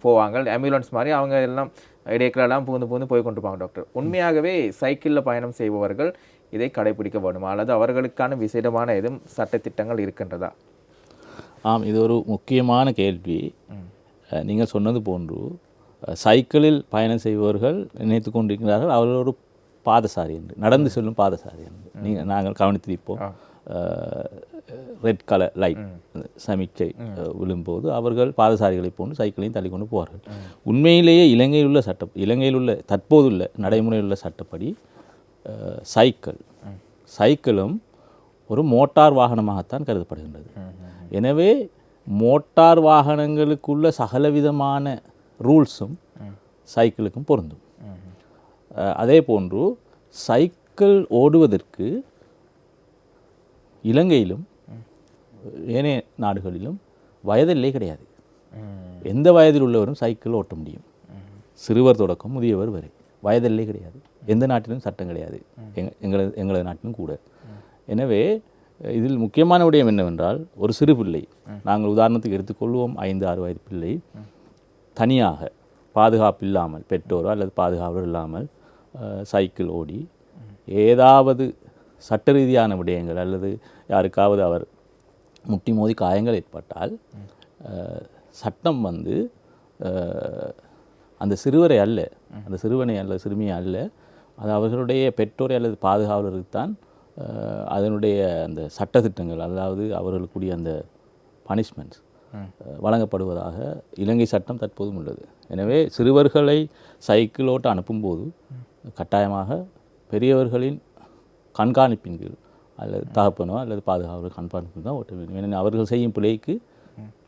போவாங்க. ஆம்புலன்ஸ் மாதிரி அவங்க எல்லாம் இடையக்கெல்லாம் பூந்து பூந்து போய் கொண்டு போவாங்க டாக்டர் உண்மையாகவே சைக்கிளில் பயணம் செய்பவர்கள் இதை கடைபிடிக்க வேண்டுமா? அல்லது அவர்களுக்கான விசேடமான எதுவும் சட்டத்திட்டங்கள் இருக்கின்றதா? ஆம் இது ஒரு முக்கியமான கேள்வி. நீங்கள் சொன்னது போன்று சைக்கிளில் பயணம் செய்பவர்கள் நினைத்து கொண்டிருக்கிறார்கள் அவர்கள் ஒரு பாதசாரி என்று நடந்து செல்லும் பாதசாரி என்று. நீங்கள் நாங்கள் கவனித்திருப்போம். ரெட் கலர் லைட் அஹ், விழும்போது அவர்கள் பாதசாரிகளைப் போன்று சைக்கிளையும் தள்ளி கொண்டு போவார்கள் உண்மையிலேயே இலங்கையில் உள்ள சட்ட இலங்கையில் உள்ள தற்போதுள்ள நடைமுறையில் உள்ள சட்டப்படி சைக்கிள். சைக்கிளும் ஒரு மோட்டார் வாகனமாகத்தான் கருதப்படுகின்றது. எனவே மோட்டார் வாகனங்களுக்குள்ள சகலவிதமான ரூல்ஸும் சைக்கிளுக்கும் பொருந்தும். அதே போன்று சைக்கிள் ஓடுவதற்கு இலங்கையிலும் ஏனைய நாடுகளிலும் வயதெல்லை கிடையாது. எந்த வயதில் உள்ளவரும் சைக்கிள் ஓட்ட முடியும். சிறுவர் தொடக்கம் முதியவர் வரை வயதெல்லை கிடையாது. எந்த நாட்டிலும் சட்டம் கிடையாது. எங்க எங்களது எங்களது நாட்டிலும் கூட. எனவே இதில் முக்கியமான விடயம் என்னவென்றால் ஒரு சிறு பிள்ளை. நாங்கள் உதாரணத்துக்கு எடுத்துக்கொள்வோம் ஐந்து ஆறு வயது பிள்ளை. தனியாக பாதுகாப்பு இல்லாமல் பெற்றோரோ அல்லது பாதுகாவலர் இல்லாமல் சைக்கிள் ஓடி ஏதாவது சட்ட ரீதியான விடயங்கள் அல்லது யாருக்காவது அவர் முட்டி மோதி காயங்கள் ஏற்பட்டால் சட்டம் வந்து அந்த சிறுவரை அல்ல அந்த சிறுவனை அல்ல சிறுமியை அல்ல அது அவர்களுடைய பெற்றோரை அல்லது பாதுகாவலருக்கு தான் அதனுடைய அந்த சட்டத்திட்டங்கள் அதாவது அவர்களுக்குரிய அந்த பனிஷ்மெண்ட்ஸ் வழங்கப்படுவதாக இலங்கை சட்டம் தற்போதும் உள்ளது. எனவே சிறுவர்களை சைக்கிள் ஓட்ட அனுப்பும்போது கட்டாயமாக பெரியவர்களின் கண்காணிப்பின் கீழ் அல்லது தகப்பனோ அல்லது பாதுகாவலர் கண்காணிப்பில் தான் ஓட்ட வேண்டும். ஏனெனில் அவர்கள் செய்யும் பிழைக்கு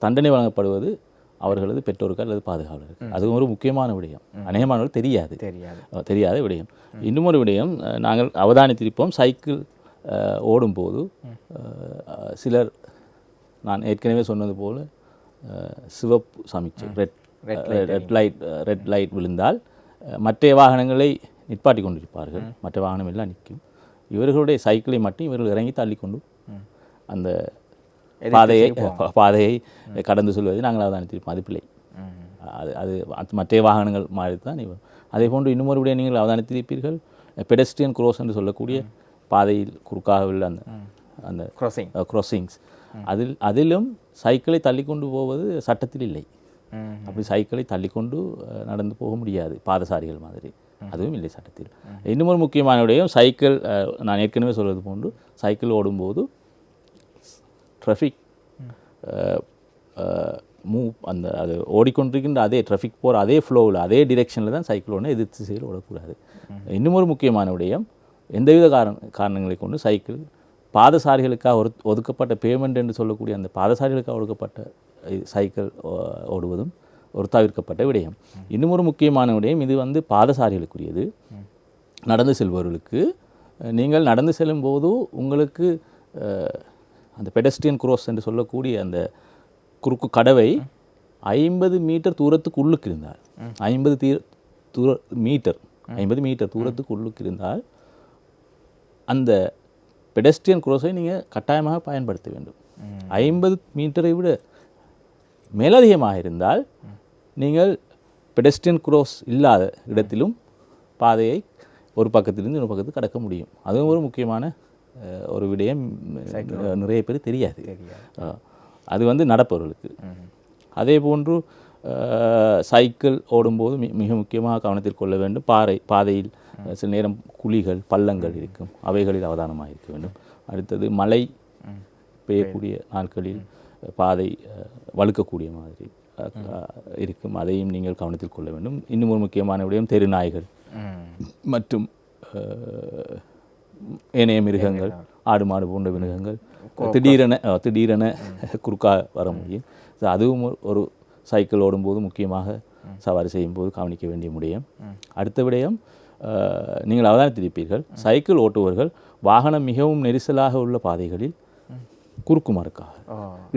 தண்டனை வழங்கப்படுவது அவர்களது பெற்றோருக்கு அல்லது பாதுகாவலருக்கு அது ஒரு முக்கியமான விடயம். அநேகமானவர்கள் தெரியாது. தெரியாது. தெரியாத விடயம். இன்னும் ஒரு விடயம் நாங்கள் அவதானித்திருப்போம் சைக்கிள் ஓடும்போது சிலர் நான் ஏற்கனவே சொன்னது போல சிவப்பு சமிச்சை red red light red light விழுந்தால் மற்ற வாகனங்களை நிற்பாட்டி கொண்டிருப்பார்கள். மற்ற வாகனம் எல்லாம் நிற்கும். இவர்களுடைய சைக்கிளை மட்டும் இவர்கள் இறங்கி தள்ளி கொண்டு அந்த பாதையை பாதையை கடந்து செல்வதை நாங்கள் அவதானித்திருப்போம். அது பிள்ளை. அது அது மற்ற வாகனங்கள் மாதிரி தான் இவ அதே போன்று இன்னும் விடயம் நீங்கள் அவதானித்திருப்பீர்கள். பெடஸ்ட்ரியன் க்ரோஸ் என்று சொல்லக்கூடிய பாதையில் குறுக்காக உள்ள அந்த அந்த க்ராசிங் க்ராசிங்ஸ் அதில் அதிலும் சைக்கிளை தள்ளிக்கொண்டு போவது சட்டத்தில் இல்லை. அப்படி சைக்கிளை தள்ளிக்கொண்டு நடந்து போக முடியாது. பாதசாரிகள் மாதிரி. அதுவும் இல்லை சட்டத்தில். இன்னும் ஒரு முக்கியமான விடயம் சைக்கிள் நான் ஏற்கனவே சொல்வது போன்று சைக்கிள் ஓடும்போது ட்ராஃபிக் மூவ் அந்த அது ஓடிக்கொண்டிருக்கின்ற அதே டிராஃபிக் போகிற அதே ஃப்ளோவில் அதே டிரெக்ஷனில் தான் சைக்கிள் ஒன்று எதிர்த்து திசையில் ஓடக்கூடாது. இன்னும் ஒரு முக்கியமான விடயம் எந்தவித காரண காரணங்களை கொண்டு சைக்கிள் பாதசாரிகளுக்காக ஒரு ஒதுக்கப்பட்ட பேமெண்ட் என்று சொல்லக்கூடிய அந்த பாதசாரிகளுக்காக ஒதுக்கப்பட்ட சைக்கிள் ஓ- ஓடுவதும் ஒரு தவிர்க்கப்பட்ட விடயம். இன்னும் ஒரு முக்கியமான விடயம் இது வந்து பாதசாரிகளுக்குரியது. நடந்து செல்பவர்களுக்கு நீங்கள் நடந்து செல்லும்போது உங்களுக்கு அந்த பெடஸ்ட்ரியன் குரோஸ் என்று சொல்லக்கூடிய அந்த குறுக்கு கடவை ஐம்பது மீட்டர் தூரத்துக்கு உள்ளுக்கு இருந்தால் ஐம்பது தீ தூர மீட்டர் ஐம்பது மீட்டர் தூரத்துக்கு உள்ளுக்கு இருந்தால் அந்த பெடஸ்ட்ரியன் குரோஸை நீங்கள் கட்டாயமாக பயன்படுத்த வேண்டும். ஐம்பது மீட்டரை விட மேலதிகமாக இருந்தால் நீங்கள் பெடஸ்ட்ரியன் குரோஸ் இல்லாத இடத்திலும் பாதையை ஒரு பக்கத்திலிருந்து இன்னொரு பக்கத்துக்கு கடக்க முடியும். அதுவும் ஒரு முக்கியமான ஒரு விடயம். நிறைய பேர் தெரியாது. அது வந்து நடப்பவர்களுக்கு. அதே போன்று சைக்கிள் ஓடும்போது மிக முக்கியமாக கவனத்தில் கொள்ள வேண்டும். பாறை பாதையில் சில நேரம் குழிகள் பள்ளங்கள் இருக்கும். அவைகளில் அவதானமாக இருக்க வேண்டும். அடுத்தது மழை பெய்யக்கூடிய நாட்களில் பாதை வழுக்கக்கூடிய மாதிரி இருக்கும். அதையும் நீங்கள் கவனத்தில் கொள்ள வேண்டும். இன்னும் ஒரு முக்கியமான விடயம் தெருநாய்கள். மற்றும் ஏனைய மிருகங்கள் ஆடு மாடு போன்ற மிருகங்கள் திடீரென திடீரென குறுக்கா வர முடியும். அதுவும் ஒரு- சைக்கிள் ஓடும்போது முக்கியமாக சவாரி செய்யும்போது கவனிக்க வேண்டிய விடயம். அடுத்த விடயம் நீங்கள் அவதானித்திருப்பீர்கள் சைக்கிள் ஓட்டுபவர்கள் வாகனம் மிகவும் நெரிசலாக உள்ள பாதைகளில் குறுக்கு மறுக்காக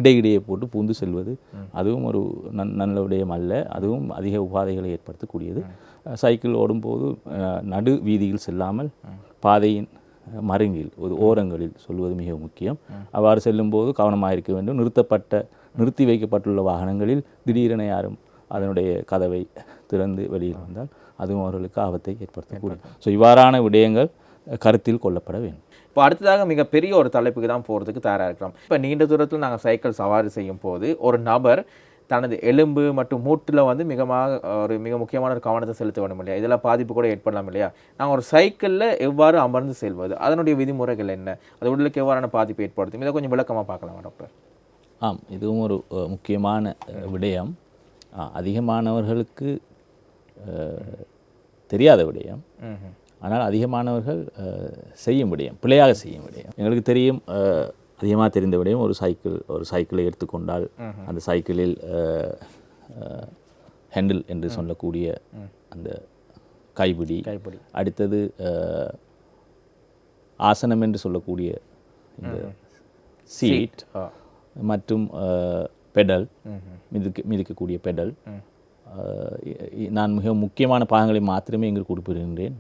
இடையிடையே போட்டு பூந்து செல்வது அதுவும் ஒரு நன் நல்ல விடயம் அல்ல. அதுவும் அதிக உபாதைகளை ஏற்படுத்தக்கூடியது. சைக்கிள் ஓடும்போது நடு வீதியில் செல்லாமல் பாதையின் மருங்கில் ஒரு ஓரங்களில் சொல்வது மிக முக்கியம். அவ்வாறு செல்லும்போது கவனமாக இருக்க வேண்டும். நிறுத்தப்பட்ட நிறுத்தி வைக்கப்பட்டுள்ள வாகனங்களில் திடீரென யாரும் அதனுடைய கதவை திறந்து வெளியில் வந்தால் அதுவும் அவர்களுக்கு ஆபத்தை ஏற்படுத்தக்கூடும் ஸோ இவ்வாறான விடயங்கள் கருத்தில் கொள்ளப்பட வேண்டும். இப்போ அடுத்ததாக மிகப்பெரிய ஒரு தலைப்புக்கு தான் போகிறதுக்கு தயாராக இருக்கிறோம். இப்போ நீண்ட தூரத்தில் நாங்கள் சைக்கிள் சவாரி செய்யும் போது ஒரு நபர் தனது எலும்பு மற்றும் மூட்டில் வந்து மிகமாக ஒரு மிக முக்கியமான ஒரு கவனத்தை செலுத்த வேண்டும் இல்லையா? இதில் பாதிப்பு கூட ஏற்படலாம் இல்லையா? நாங்கள் ஒரு சைக்கிளில் எவ்வாறு அமர்ந்து செல்வது? அதனுடைய விதிமுறைகள் என்ன? அது உடலுக்கு எவ்வாறான பாதிப்பு ஏற்படுத்தும்? இதை கொஞ்சம் விளக்கமாக பார்க்கலாம் டாக்டர்? ஆம் இதுவும் ஒரு முக்கியமான விடயம். ஆ, அதிகமானவர்களுக்கு தெரியாத விடயம். ஆனால் அதிகமானவர்கள் அஹ், செய்யும் விடயம் பிழையாக செய்யும் விடயம். எங்களுக்கு தெரியும் அதிகமாக தெரிந்த விடயம் ஒரு சைக்கிள் ஒரு சைக்கிளை எடுத்துக்கொண்டால் அந்த சைக்கிளில் ஹேண்டில் என்று சொல்லக்கூடிய அந்த கைப்பிடி. கைப்பிடி. அடுத்தது ஆசனம் என்று சொல்லக்கூடிய இந்த சீட். மற்றும் பெடல். மிதிக்க மிதிக்கக்கூடிய பெடல். நான் மிக முக்கியமான பாகங்களை மாத்திரமே இங்கு குறிப்பிடுகின்றேன்.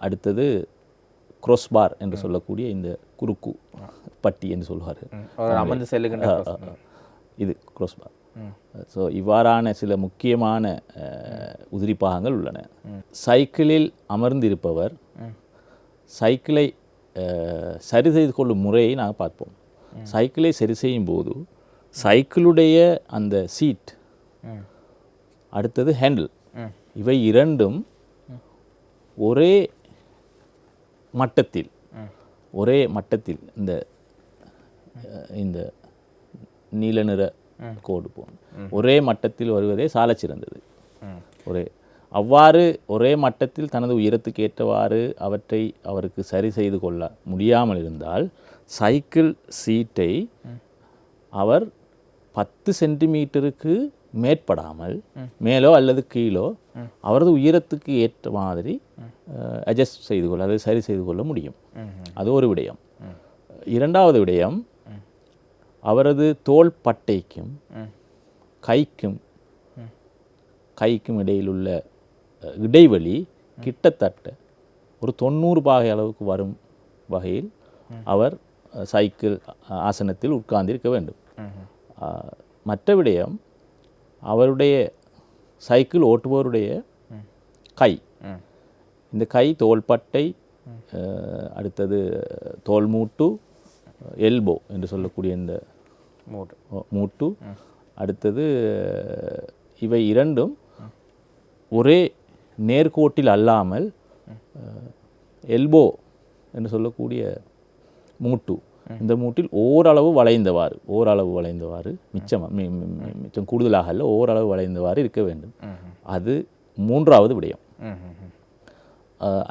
அடுத்தது crossbar என்று சொல்லக்கூடிய இந்த குறுக்கு பட்டி என்று. ஒரு அமர்ந்து செல்லுகின்ற இது crossbar ஸோ இவ்வாறான சில முக்கியமான உதிரி பாகங்கள் உள்ளன. சைக்கிளில் அமர்ந்திருப்பவர் சைக்கிளை சரி செய்து கொள்ளும் முறையை நாங்கள் பார்ப்போம். சைக்கிளை சரி செய்யும் போது சைக்கிளுடைய அந்த சீட். அடுத்தது ஹேண்டில். இவை இரண்டும் ஒரே மட்டத்தில். ஒரே மட்டத்தில் இந்த இந்த நீல நிற கோடு போன்று ஒரே மட்டத்தில் வருவதே சாலச் சிறந்தது. ஒரே அவ்வாறு ஒரே மட்டத்தில் தனது உயரத்துக்கு ஏற்றவாறு அவற்றை அவருக்கு சரி செய்து கொள்ள முடியாமல் இருந்தால் சைக்கிள் சீட்டை அவர் பத்து சென்டிமீட்டருக்கு மேற்படாமல் மேலோ அல்லது கீழோ அவரது உயரத்துக்கு ஏற்ற மாதிரி அட்ஜஸ்ட் செய்து கொள்ள அல்லது சரி செய்து கொள்ள முடியும். அது ஒரு விடயம். இரண்டாவது விடயம் அவரது தோள் பட்டைக்கும் கைக்கும் கைக்கும் இடையில் உள்ள இடைவெளி கிட்டத்தட்ட ஒரு தொண்ணூறு பாகை அளவுக்கு வரும் வகையில் அவர் சைக்கிள் ஆசனத்தில் உட்கார்ந்திருக்க வேண்டும். மற்ற விடயம் அவருடைய சைக்கிள் ஓட்டுபவருடைய கை. இந்த கை தோள்பட்டை அடுத்தது தோல் மூட்டு எல்போ என்று சொல்லக்கூடிய இந்த மூட்டு. அடுத்தது இவை இரண்டும் ஒரே நேர்கோட்டில் அல்லாமல் எல்போ என்று சொல்லக்கூடிய மூட்டு. இந்த மூட்டில் ஓரளவு வளைந்தவாறு ஓரளவு வளைந்தவாறு மிச்சமாக மிச்சம் கூடுதலாக அல்ல ஓரளவு வளைந்தவாறு இருக்க வேண்டும். அது மூன்றாவது விடயம்.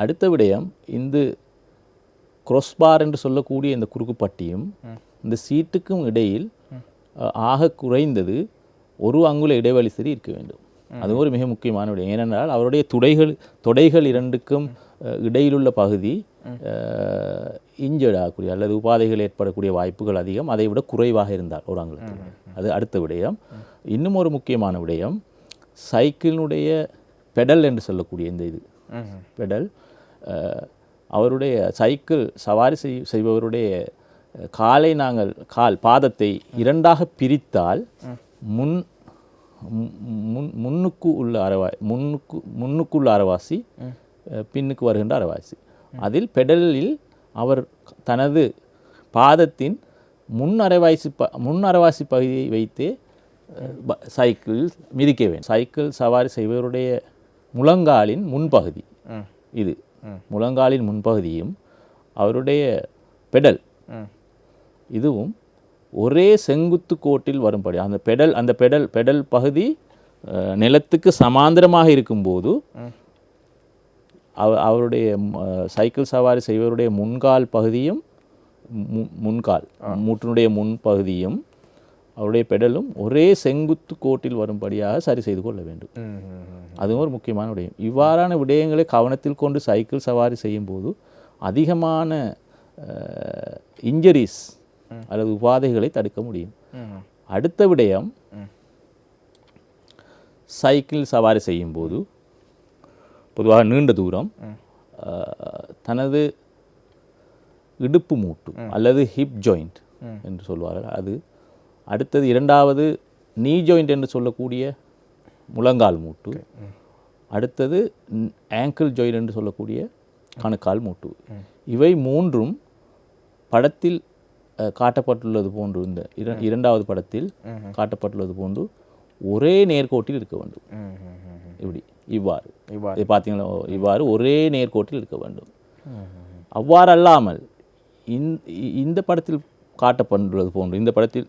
அடுத்த விடயம் இந்த குரோஸ்பார் என்று சொல்லக்கூடிய இந்த குறுக்குப்பட்டியும் இந்த சீட்டுக்கும் இடையில் ஆக குறைந்தது ஒரு அங்குல இடைவெளி சரி இருக்க வேண்டும். அது ஒரு மிக முக்கியமான விடயம். ஏனென்றால் அவருடைய துடைகள் தொடைகள் இரண்டுக்கும் இடையிலுள்ள பகுதி இன்ஜர்ட் ஆகக்கூடிய அல்லது உபாதைகள் ஏற்படக்கூடிய வாய்ப்புகள் அதிகம். அதை விட குறைவாக இருந்தால் ஒரு அங்குலத்தில். அது அடுத்த விடயம். இன்னும் ஒரு முக்கியமான விடயம் சைக்கிளினுடைய பெடல் என்று சொல்லக்கூடிய இந்த இது. பெடல் அவருடைய சைக்கிள் சவாரி செய் செய்பவருடைய காலை நாங்கள் கால் பாதத்தை இரண்டாக பிரித்தால் முன் முன் முன்னுக்கு உள்ள அரவா முன்னுக்கு முன்னுக்குள்ள அரவாசி பின்னுக்கு வருகின்ற அரவாசி அதில் பெடலில் அவர் தனது பாதத்தின் முன் அரைவாசி ப முன் அரவாசி பகுதியை வைத்தே சைக்கிள் மிதிக்க வேண்டும். சைக்கிள் சவாரி செய்பவருடைய முழங்காலின் முன்பகுதி. இது. முழங்காலின் முன்பகுதியும் அவருடைய பெடல். இதுவும் ஒரே செங்குத்து கோட்டில் வரும்படி. அந்த பெடல் அந்த பெடல் பெடல் பகுதி நிலத்துக்கு சமாந்தரமாக இருக்கும்போது அவ அவருடைய சைக்கிள் சவாரி செய்வருடைய முன்கால் பகுதியும் முன்கால் மூட்டினுடைய முன்பகுதியும் அவருடைய பெடலும் ஒரே செங்குத்து கோட்டில் வரும்படியாக சரி செய்து கொள்ள வேண்டும். அதுவும் ஒரு முக்கியமான விடயம். இவ்வாறான விடயங்களை கவனத்தில் கொண்டு சைக்கிள் சவாரி செய்யும்போது அதிகமான இன்ஜரிஸ் அல்லது உபாதைகளை தடுக்க முடியும். அடுத்த விடயம். சைக்கிள் சவாரி செய்யும்போது பொதுவாக நீண்ட தூரம் தனது இடுப்பு மூட்டு அல்லது ஹிப் ஜாயிண்ட் என்று சொல்வார்கள். அது அடுத்தது இரண்டாவது நீ ஜாயிண்ட் என்று சொல்லக்கூடிய முழங்கால் மூட்டு அடுத்தது ஆங்கிள் ஜாயிண்ட் என்று சொல்லக்கூடிய கணுக்கால் மூட்டு. இவை மூன்றும் படத்தில் காட்டப்பட்டுள்ளது போன்று இந்த இர- இரண்டாவது படத்தில் காட்டப்பட்டுள்ளது போன்று ஒரே நேர்கோட்டில் இருக்க வேண்டும். இப்படி. இவ்வாறு. இவ்வாறு. பார்த்தீங்களா இவ்வாறு ஒரே நேர்கோட்டில் இருக்க வேண்டும். அவ்வாறு அல்லாமல் இந்த படத்தில் காட்டப்பட்டுள்ளது போன்று இந்த படத்தில்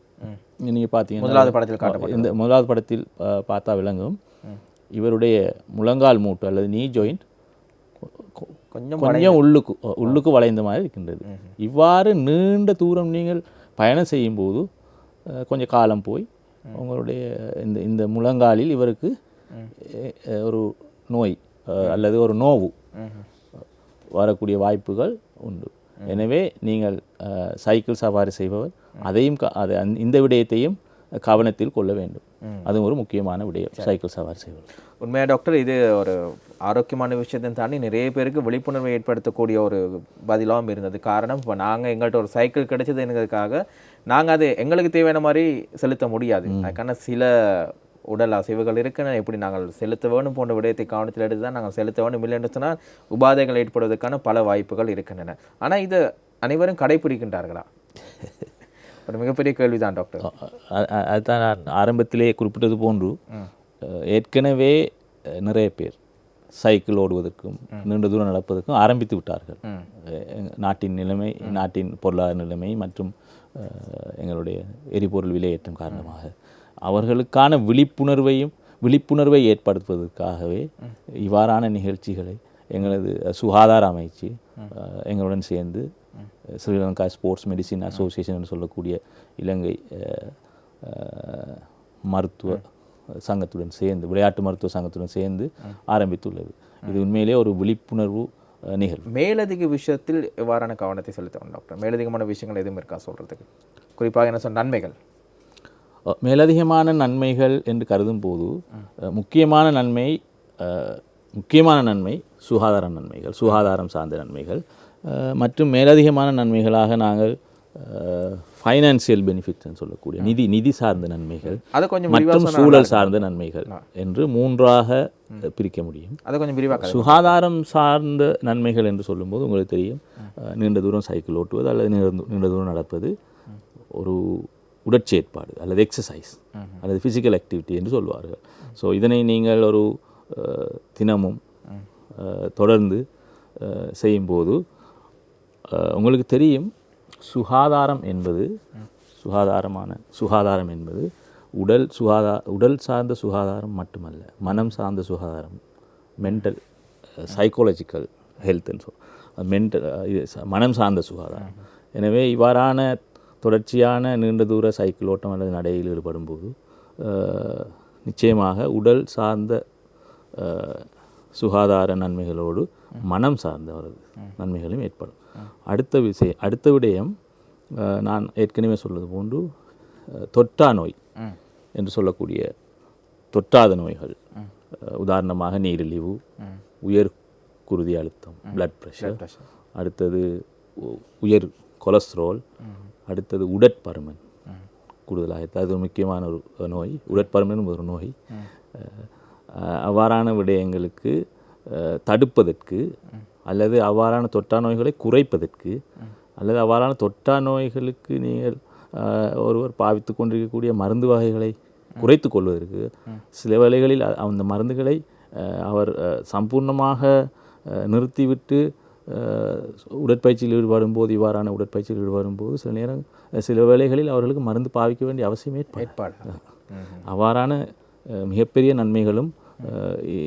நீங்கள் பார்த்தீங்கன்னா முதலாவது படத்தில் காட்டப்பட்டது. இந்த முதலாவது படத்தில் பார்த்தா விளங்கும். இவருடைய முழங்கால் மூட்டு அல்லது நீ ஜாயிண்ட் கொஞ்சம் கொஞ்சம் உள்ளுக்கு உள்ளுக்கு வளைந்த மாதிரி இருக்கின்றது. இவ்வாறு நீண்ட தூரம் நீங்கள் பயணம் செய்யும்போது கொஞ்சம் காலம் போய் உங்களுடைய இந்த இந்த முழங்காலில் இவருக்கு ஒரு நோய் அல்லது ஒரு நோவு வரக்கூடிய வாய்ப்புகள் உண்டு. எனவே நீங்கள் சைக்கிள் சவாரி செய்பவர் அதையும் அதை இந்த விடயத்தையும் கவனத்தில் கொள்ள வேண்டும். அதுவும் ஒரு முக்கியமான விடயம் சைக்கிள் சவாரி செய்வது உண்மையா டாக்டர் இது ஒரு ஆரோக்கியமான விஷயத்தை தாண்டி நிறைய பேருக்கு விழிப்புணர்வை ஏற்படுத்தக்கூடிய ஒரு பதிலாகவும் இருந்தது. காரணம் இப்போ நாங்கள் எங்கள்கிட்ட ஒரு சைக்கிள் கிடைச்சதுங்கிறதுக்காக நாங்கள் அது எங்களுக்கு தேவையான மாதிரி செலுத்த முடியாது. அதுக்கான சில உடல் அசைவுகள் இருக்குன்னு எப்படி நாங்கள் செலுத்த வேணும் போன்ற விடயத்தை கவனத்தில் எடுத்து தான் நாங்கள் செலுத்த வேண்டும் இல்லைன்னு சொன்னால் உபாதைகள் ஏற்படுவதற்கான பல வாய்ப்புகள் இருக்கின்றன. ஆனால் இது அனைவரும் கடைபிடிக்கின்றார்களா ஒரு மிகப்பெரிய கேள்விதான் டாக்டர். அதுதான் நான் ஆரம்பத்திலே குறிப்பிட்டது போன்று ஏற்கனவே நிறைய பேர் சைக்கிள் ஓடுவதற்கும் நீண்ட தூரம் நடப்பதற்கும் ஆரம்பித்து விட்டார்கள். நாட்டின் நிலைமை நாட்டின் பொருளாதார நிலைமை மற்றும் எங்களுடைய எரிபொருள் விலையேற்றம் காரணமாக. அவர்களுக்கான விழிப்புணர்வையும் விழிப்புணர்வை ஏற்படுத்துவதற்காகவே இவ்வாறான நிகழ்ச்சிகளை எங்களது சுகாதார அமைச்சு எங்களுடன் சேர்ந்து ஸ்ரீலங்கா ஸ்போர்ட்ஸ் மெடிசின் அசோசியேஷன் என்று சொல்லக்கூடிய இலங்கை மருத்துவ சங்கத்துடன் சேர்ந்து விளையாட்டு மருத்துவ சங்கத்துடன் சேர்ந்து ஆரம்பித்துள்ளது. இது உண்மையிலே ஒரு விழிப்புணர்வு நிகழ்வு. மேலதிக விஷயத்தில் எவ்வாறான கவனத்தை செலுத்தணும் டாக்டர். மேலதிகமான விஷயங்கள் எதுவும் இருக்கா சொல்றதுக்கு? குறிப்பாக என்ன சொன்ன நன்மைகள். மேலதிகமான நன்மைகள் என்று கருதும் போது முக்கியமான நன்மை முக்கியமான நன்மை சுகாதார நன்மைகள் சுகாதாரம் சார்ந்த நன்மைகள் மற்றும் மேலதிகமான நன்மைகளாக நாங்கள் ஃபைனான்சியல் பெனிஃபிட்ஸ் சொல்லக்கூடிய நிதி நிதி சார்ந்த நன்மைகள் அதை கொஞ்சம் மற்றும் சூழல் சார்ந்த நன்மைகள் என்று மூன்றாக பிரிக்க முடியும். அதை கொஞ்சம் விரிவாக சுகாதாரம் சார்ந்த நன்மைகள் என்று சொல்லும்போது உங்களுக்கு தெரியும். நீண்ட தூரம் சைக்கிள் ஓட்டுவது அல்லது நீண்ட தூரம் நடப்பது. ஒரு உடற்செயற்பாடு அல்லது எக்ஸசைஸ் அல்லது ஃபிசிக்கல் ஆக்டிவிட்டி என்று சொல்வார்கள். ஸோ இதனை நீங்கள் ஒரு தினமும் தொடர்ந்து செய்யும்போது உங்களுக்கு தெரியும் சுகாதாரம் என்பது சுகாதாரமான சுகாதாரம் என்பது உடல் சுகாதா உடல் சார்ந்த சுகாதாரம் மட்டுமல்ல மனம் சார்ந்த சுகாதாரம் மென்டல் சைக்காலஜிக்கல் ஹெல்த்னு சொல் மென்டல் மனம் சார்ந்த சுகாதாரம். எனவே இவ்வாறான தொடர்ச்சியான நீண்ட தூர சைக்கிள் ஓட்டம் அல்லது நடையில் ஈடுபடும்போது அஹ், நிச்சயமாக உடல் சார்ந்த சுகாதார நன்மைகளோடு மனம் சார்ந்த ஒரு நன்மைகளும் ஏற்படும் அடுத்த விஷயம் அடுத்த விடயம் நான் ஏற்கனவே சொல்வது போன்று தொற்றா நோய். என்று சொல்லக்கூடிய தொற்றாத நோய்கள் உதாரணமாக நீரிழிவு உயர் குருதி அழுத்தம் pressure pressure. அடுத்தது உயர் கொலஸ்ட்ரால் அடுத்தது உடற்பருமன். கூடுதலாக அது ஒரு முக்கியமான ஒரு நோய். உடற்பருமன் ஒரு நோய். அவ்வாறான விடயங்களுக்கு தடுப்பதற்கு அல்லது அவ்வாறான தொற்றா நோய்களை குறைப்பதற்கு அல்லது அவ்வாறான தொற்றா நோய்களுக்கு நீங்கள் ஒருவர் பாவித்து கொண்டிருக்கக்கூடிய மருந்து வகைகளை குறைத்து கொள்வதற்கு சில வேளைகளில் அந்த மருந்துகளை அவர் சம்பூர்ணமாக நிறுத்திவிட்டு உடற்பயிற்சியில் ஈடுபடும் போது இவ்வாறான உடற்பயிற்சியில் ஈடுபடும் போது சில நேரம் சில வேளைகளில் அவர்களுக்கு மருந்து பாவிக்க வேண்டிய அவசியமே ஏற்பாடு. அவ்வாறான மிகப்பெரிய நன்மைகளும்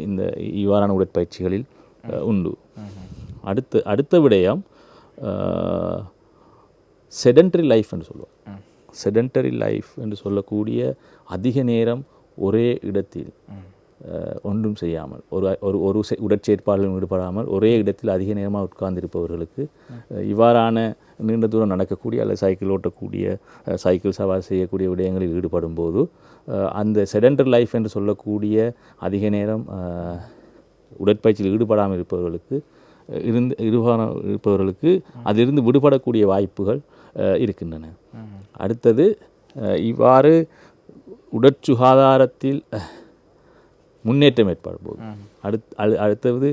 இந்த இவ்வாறான உடற்பயிற்சிகளில் உண்டு. அடுத்து அடுத்த விடயம் செடன்டரி லைஃப் என்று சொல்லுவோம். செடன்டரி லைஃப் என்று சொல்லக்கூடிய அதிக நேரம் ஒரே இடத்தில் ஒன்றும் செய்யாமல் ஒரு ஒரு ஒரு உடற்செயற்பாடுகளும் ஈடுபடாமல் ஒரே இடத்தில் அதிக நேரமாக உட்கார்ந்திருப்பவர்களுக்கு இவ்வாறான நீண்ட தூரம் நடக்கக்கூடிய அல்லது சைக்கிள் ஓட்டக்கூடிய சைக்கிள் சவாரி செய்யக்கூடிய விடயங்களில் ஈடுபடும் போது அந்த செடன்டரி லைஃப் என்று சொல்லக்கூடிய அதிக நேரம் உடற்பயிற்சியில் ஈடுபடாமல் இருப்பவர்களுக்கு இருந்து ஈடுபட இருப்பவர்களுக்கு அதிலிருந்து விடுபடக்கூடிய வாய்ப்புகள் இருக்கின்றன. அடுத்தது இவ்வாறு உடற்சுகாதாரத்தில் முன்னேற்றம் ஏற்படும் போது அடுத் அடு அடுத்தது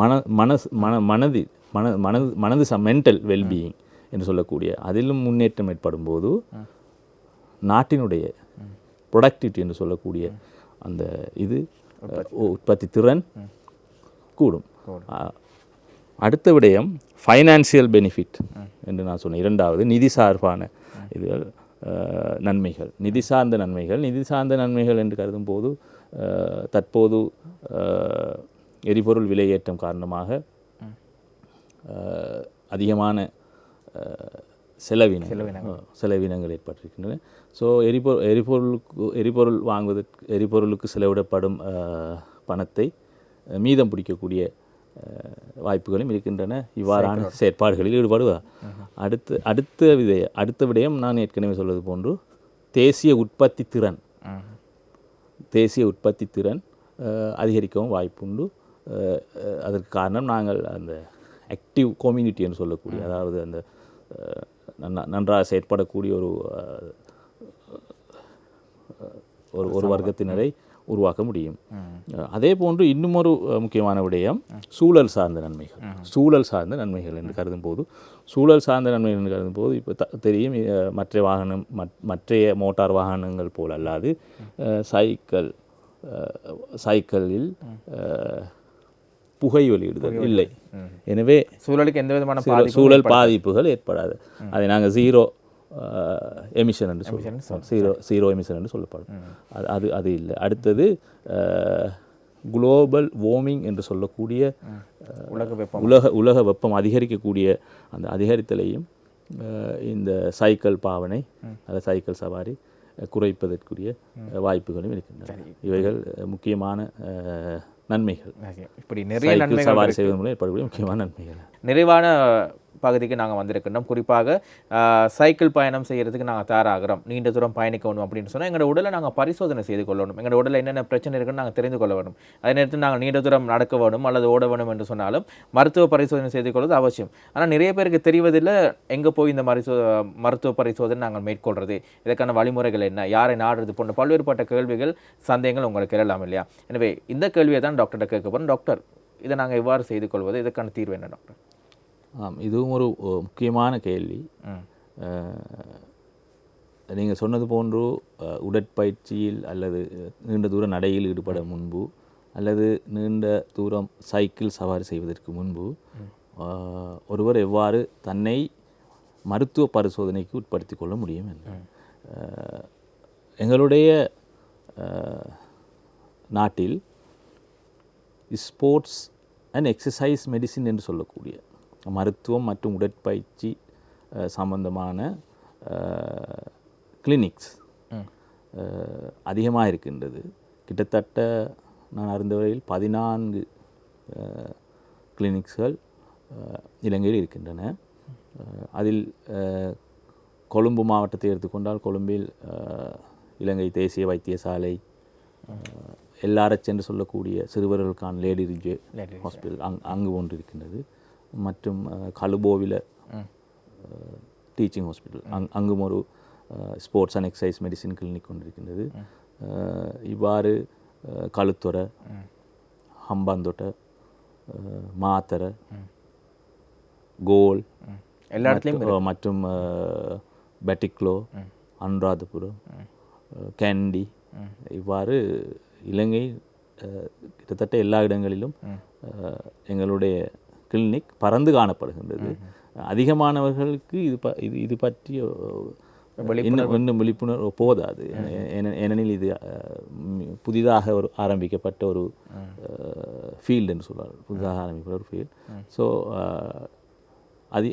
மன மனசு மன மனதி மன மனது மனது ச மென்டல் வெல்பீயிங் என்று சொல்லக்கூடிய அதிலும் முன்னேற்றம் ஏற்படும் போது நாட்டினுடைய ப்ரொடக்டிவிட்டி என்று சொல்லக்கூடிய அந்த இது உற்பத்தி. திறன் கூடும். அடுத்த விடயம் ஃபைனான்சியல் பெனிஃபிட் என்று நான் சொன்னேன். இரண்டாவது நிதி சார்பான இதுகள் நன்மைகள். நிதி சார்ந்த நன்மைகள் நிதி சார்ந்த நன்மைகள் என்று கருதும் போது தற்போது எரிபொருள் விலையேற்றம் காரணமாக அதிகமான செலவினங்கள். செலவினங்கள் ஏற்பட்டிருக்கின்றன. ஸோ எரிபொருள் எரிபொருளுக்கு எரிபொருள் வாங்குவதற்கு எரிபொருளுக்கு செலவிடப்படும் பணத்தை மீதம் பிடிக்கக்கூடிய வாய்ப்புகளும் இருக்கின்றன. இவ்வாறான செயற்பாடுகளில் ஈடுபடுவதா அடுத்து அடுத்த விடய அடுத்த விடயம் நான் ஏற்கனவே சொல்வது போன்று தேசிய உற்பத்தி திறன். தேசிய உற்பத்தி திறன் அதிகரிக்கவும் வாய்ப்புண்டு. அதற்கு காரணம் நாங்கள் அந்த ஆக்டிவ் கம்யூனிட்டி என்று சொல்லக்கூடிய அதாவது அந்த நன்றாக செயற்படக்கூடிய ஒரு ஒரு ஒரு வர்க்கத்தினரை உருவாக்க முடியும். அதே போன்று இன்னும் ஒரு அஹ், முக்கியமான விடயம் சூழல் சார்ந்த நன்மைகள். சூழல் சார்ந்த நன்மைகள் என்று கருதும் போது சூழல் சார்ந்த நன்மைகள் என்று கருதும் போது இப்போ த- தெரியும் மற்ற வாகனம் மற்- மற்றைய மோட்டார் வாகனங்கள் போல் அல்லாது சைக்கிள் சைக்கிளில் புகை வெளியிடுதல் இல்லை. எனவே சூழலுக்கு எந்த விதமான சூழல் பாதிப்புகள் ஏற்படாது. அதை நாங்கள் ஜீரோ எமிஷன் என்று சொல்லுவோம். ஜீரோ ஜீரோ எமிஷன் என்று சொல்லப்படும். அது அது அது இல்லை. அடுத்தது குளோபல் வார்மிங் என்று சொல்லக்கூடிய உலக வெப்பம். உலக உலக வெப்பம் அதிகரிக்கக்கூடிய அந்த அதிகரித்தலையும் இந்த சைக்கிள் பாவனை அல்லது சைக்கிள் சவாரி குறைப்பதற்குரிய வாய்ப்புகளும் இருக்கின்றன. இவைகள் முக்கியமான நன்மைகள். இப்படி நிறைய சவாரி செய்வதன் மூலம் ஏற்படக்கூடிய முக்கியமான நன்மைகள். நிறைவான பகுதிக்கு நாங்கள் வந்திருக்கின்றோம். குறிப்பாக சைக்கிள் பயணம் செய்கிறதுக்கு நாங்கள் தயாராகிறோம். நீண்ட தூரம் பயணிக்கணும் அப்படின்னு சொன்னால் எங்களோட உடலை நாங்கள் பரிசோதனை செய்து கொள்ளணும். எங்களோட உடலில் என்னென்ன பிரச்சனை இருக்குன்னு நாங்கள் தெரிந்து கொள்ள வேணும். அதே நேரத்தில் நாங்கள் நீண்ட தூரம் நடக்க வேணும் அல்லது ஓட வேணும் என்று சொன்னாலும் மருத்துவ பரிசோதனை செய்து கொள்வது அவசியம். ஆனால் நிறைய பேருக்கு தெரிவதில்லை எங்கே போய் இந்த மருத்துவ மருத்துவ பரிசோதனை நாங்கள் மேற்கொள்வது இதற்கான வழிமுறைகள் என்ன? யாரை நாடுறது போன்ற பல்வேறுபட்ட கேள்விகள் சந்தேகங்கள் உங்களுக்கு எழலாம் இல்லையா? எனவே இந்த கேள்வியை தான் டாக்டர்கிட்ட கேட்க போகிறோம் டாக்டர் இதை நாங்கள் எவ்வாறு செய்து கொள்வது? இதற்கான தீர்வு என்ன டாக்டர் இதுவும் ஒரு முக்கியமான கேள்வி. நீங்கள் சொன்னது போன்று உடற்பயிற்சியில் அல்லது நீண்ட தூர நடையில் ஈடுபட முன்பு அல்லது நீண்ட தூரம் சைக்கிள் சவாரி செய்வதற்கு முன்பு ஒருவர் எவ்வாறு தன்னை மருத்துவ பரிசோதனைக்கு உட்படுத்திக் கொள்ள முடியும் என்று? எங்களுடைய நாட்டில் ஸ்போர்ட்ஸ் அண்ட் எக்ஸசைஸ் மெடிசின் என்று சொல்லக்கூடிய மருத்துவம் மற்றும் உடற்பயிற்சி சம்பந்தமான கிளினிக்ஸ் அதிகமாக இருக்கின்றது. கிட்டத்தட்ட நான் அறிந்தவரையில் பதினான்கு கிளினிக்ஸ்கள் இலங்கையில் இருக்கின்றன. அதில் கொழும்பு மாவட்டத்தை எடுத்துக்கொண்டால் கொழும்பில் இலங்கை தேசிய வைத்தியசாலை எல்ஆர்எச் என்று சொல்லக்கூடிய சிறுவர்களுக்கான லேடி ரிஜே ஹாஸ்பிட்டல் அங் அங்கு ஒன்று இருக்கின்றது. மற்றும் கலுபோவில டீச்சிங் ஹாஸ்பிட்டல் அங் அங்கும் ஒரு sports and exercise medicine clinic ஒன்று இருக்கின்றது. இவ்வாறு அஹ், களுத்துறை ஹம்பாந்தோட்டை மாத்தரை கோல் எல்லா இடத்துலையும் மற்றும்- பெட்டிக்லோ அனுராதபுரம் கேண்டி இவ்வாறு இலங்கை கிட்டத்தட்ட எல்லா இடங்களிலும் எங்களுடைய கிளினிக் பறந்து காணப்படுகின்றது. அதிகமானவர்களுக்கு இது ப இது இது பற்றி அஹ், இன்னும் இன்னும் விழிப்புணர்வு போதாது. ஏனெனில் இது புதிதாக ஒரு ஆரம்பிக்கப்பட்ட ஒரு ஃபீல்டு என்று சொல்வார் புதிதாக ஆரம்பிக்கப்பட்ட ஒரு ஃபீல்டு ஸோ அதி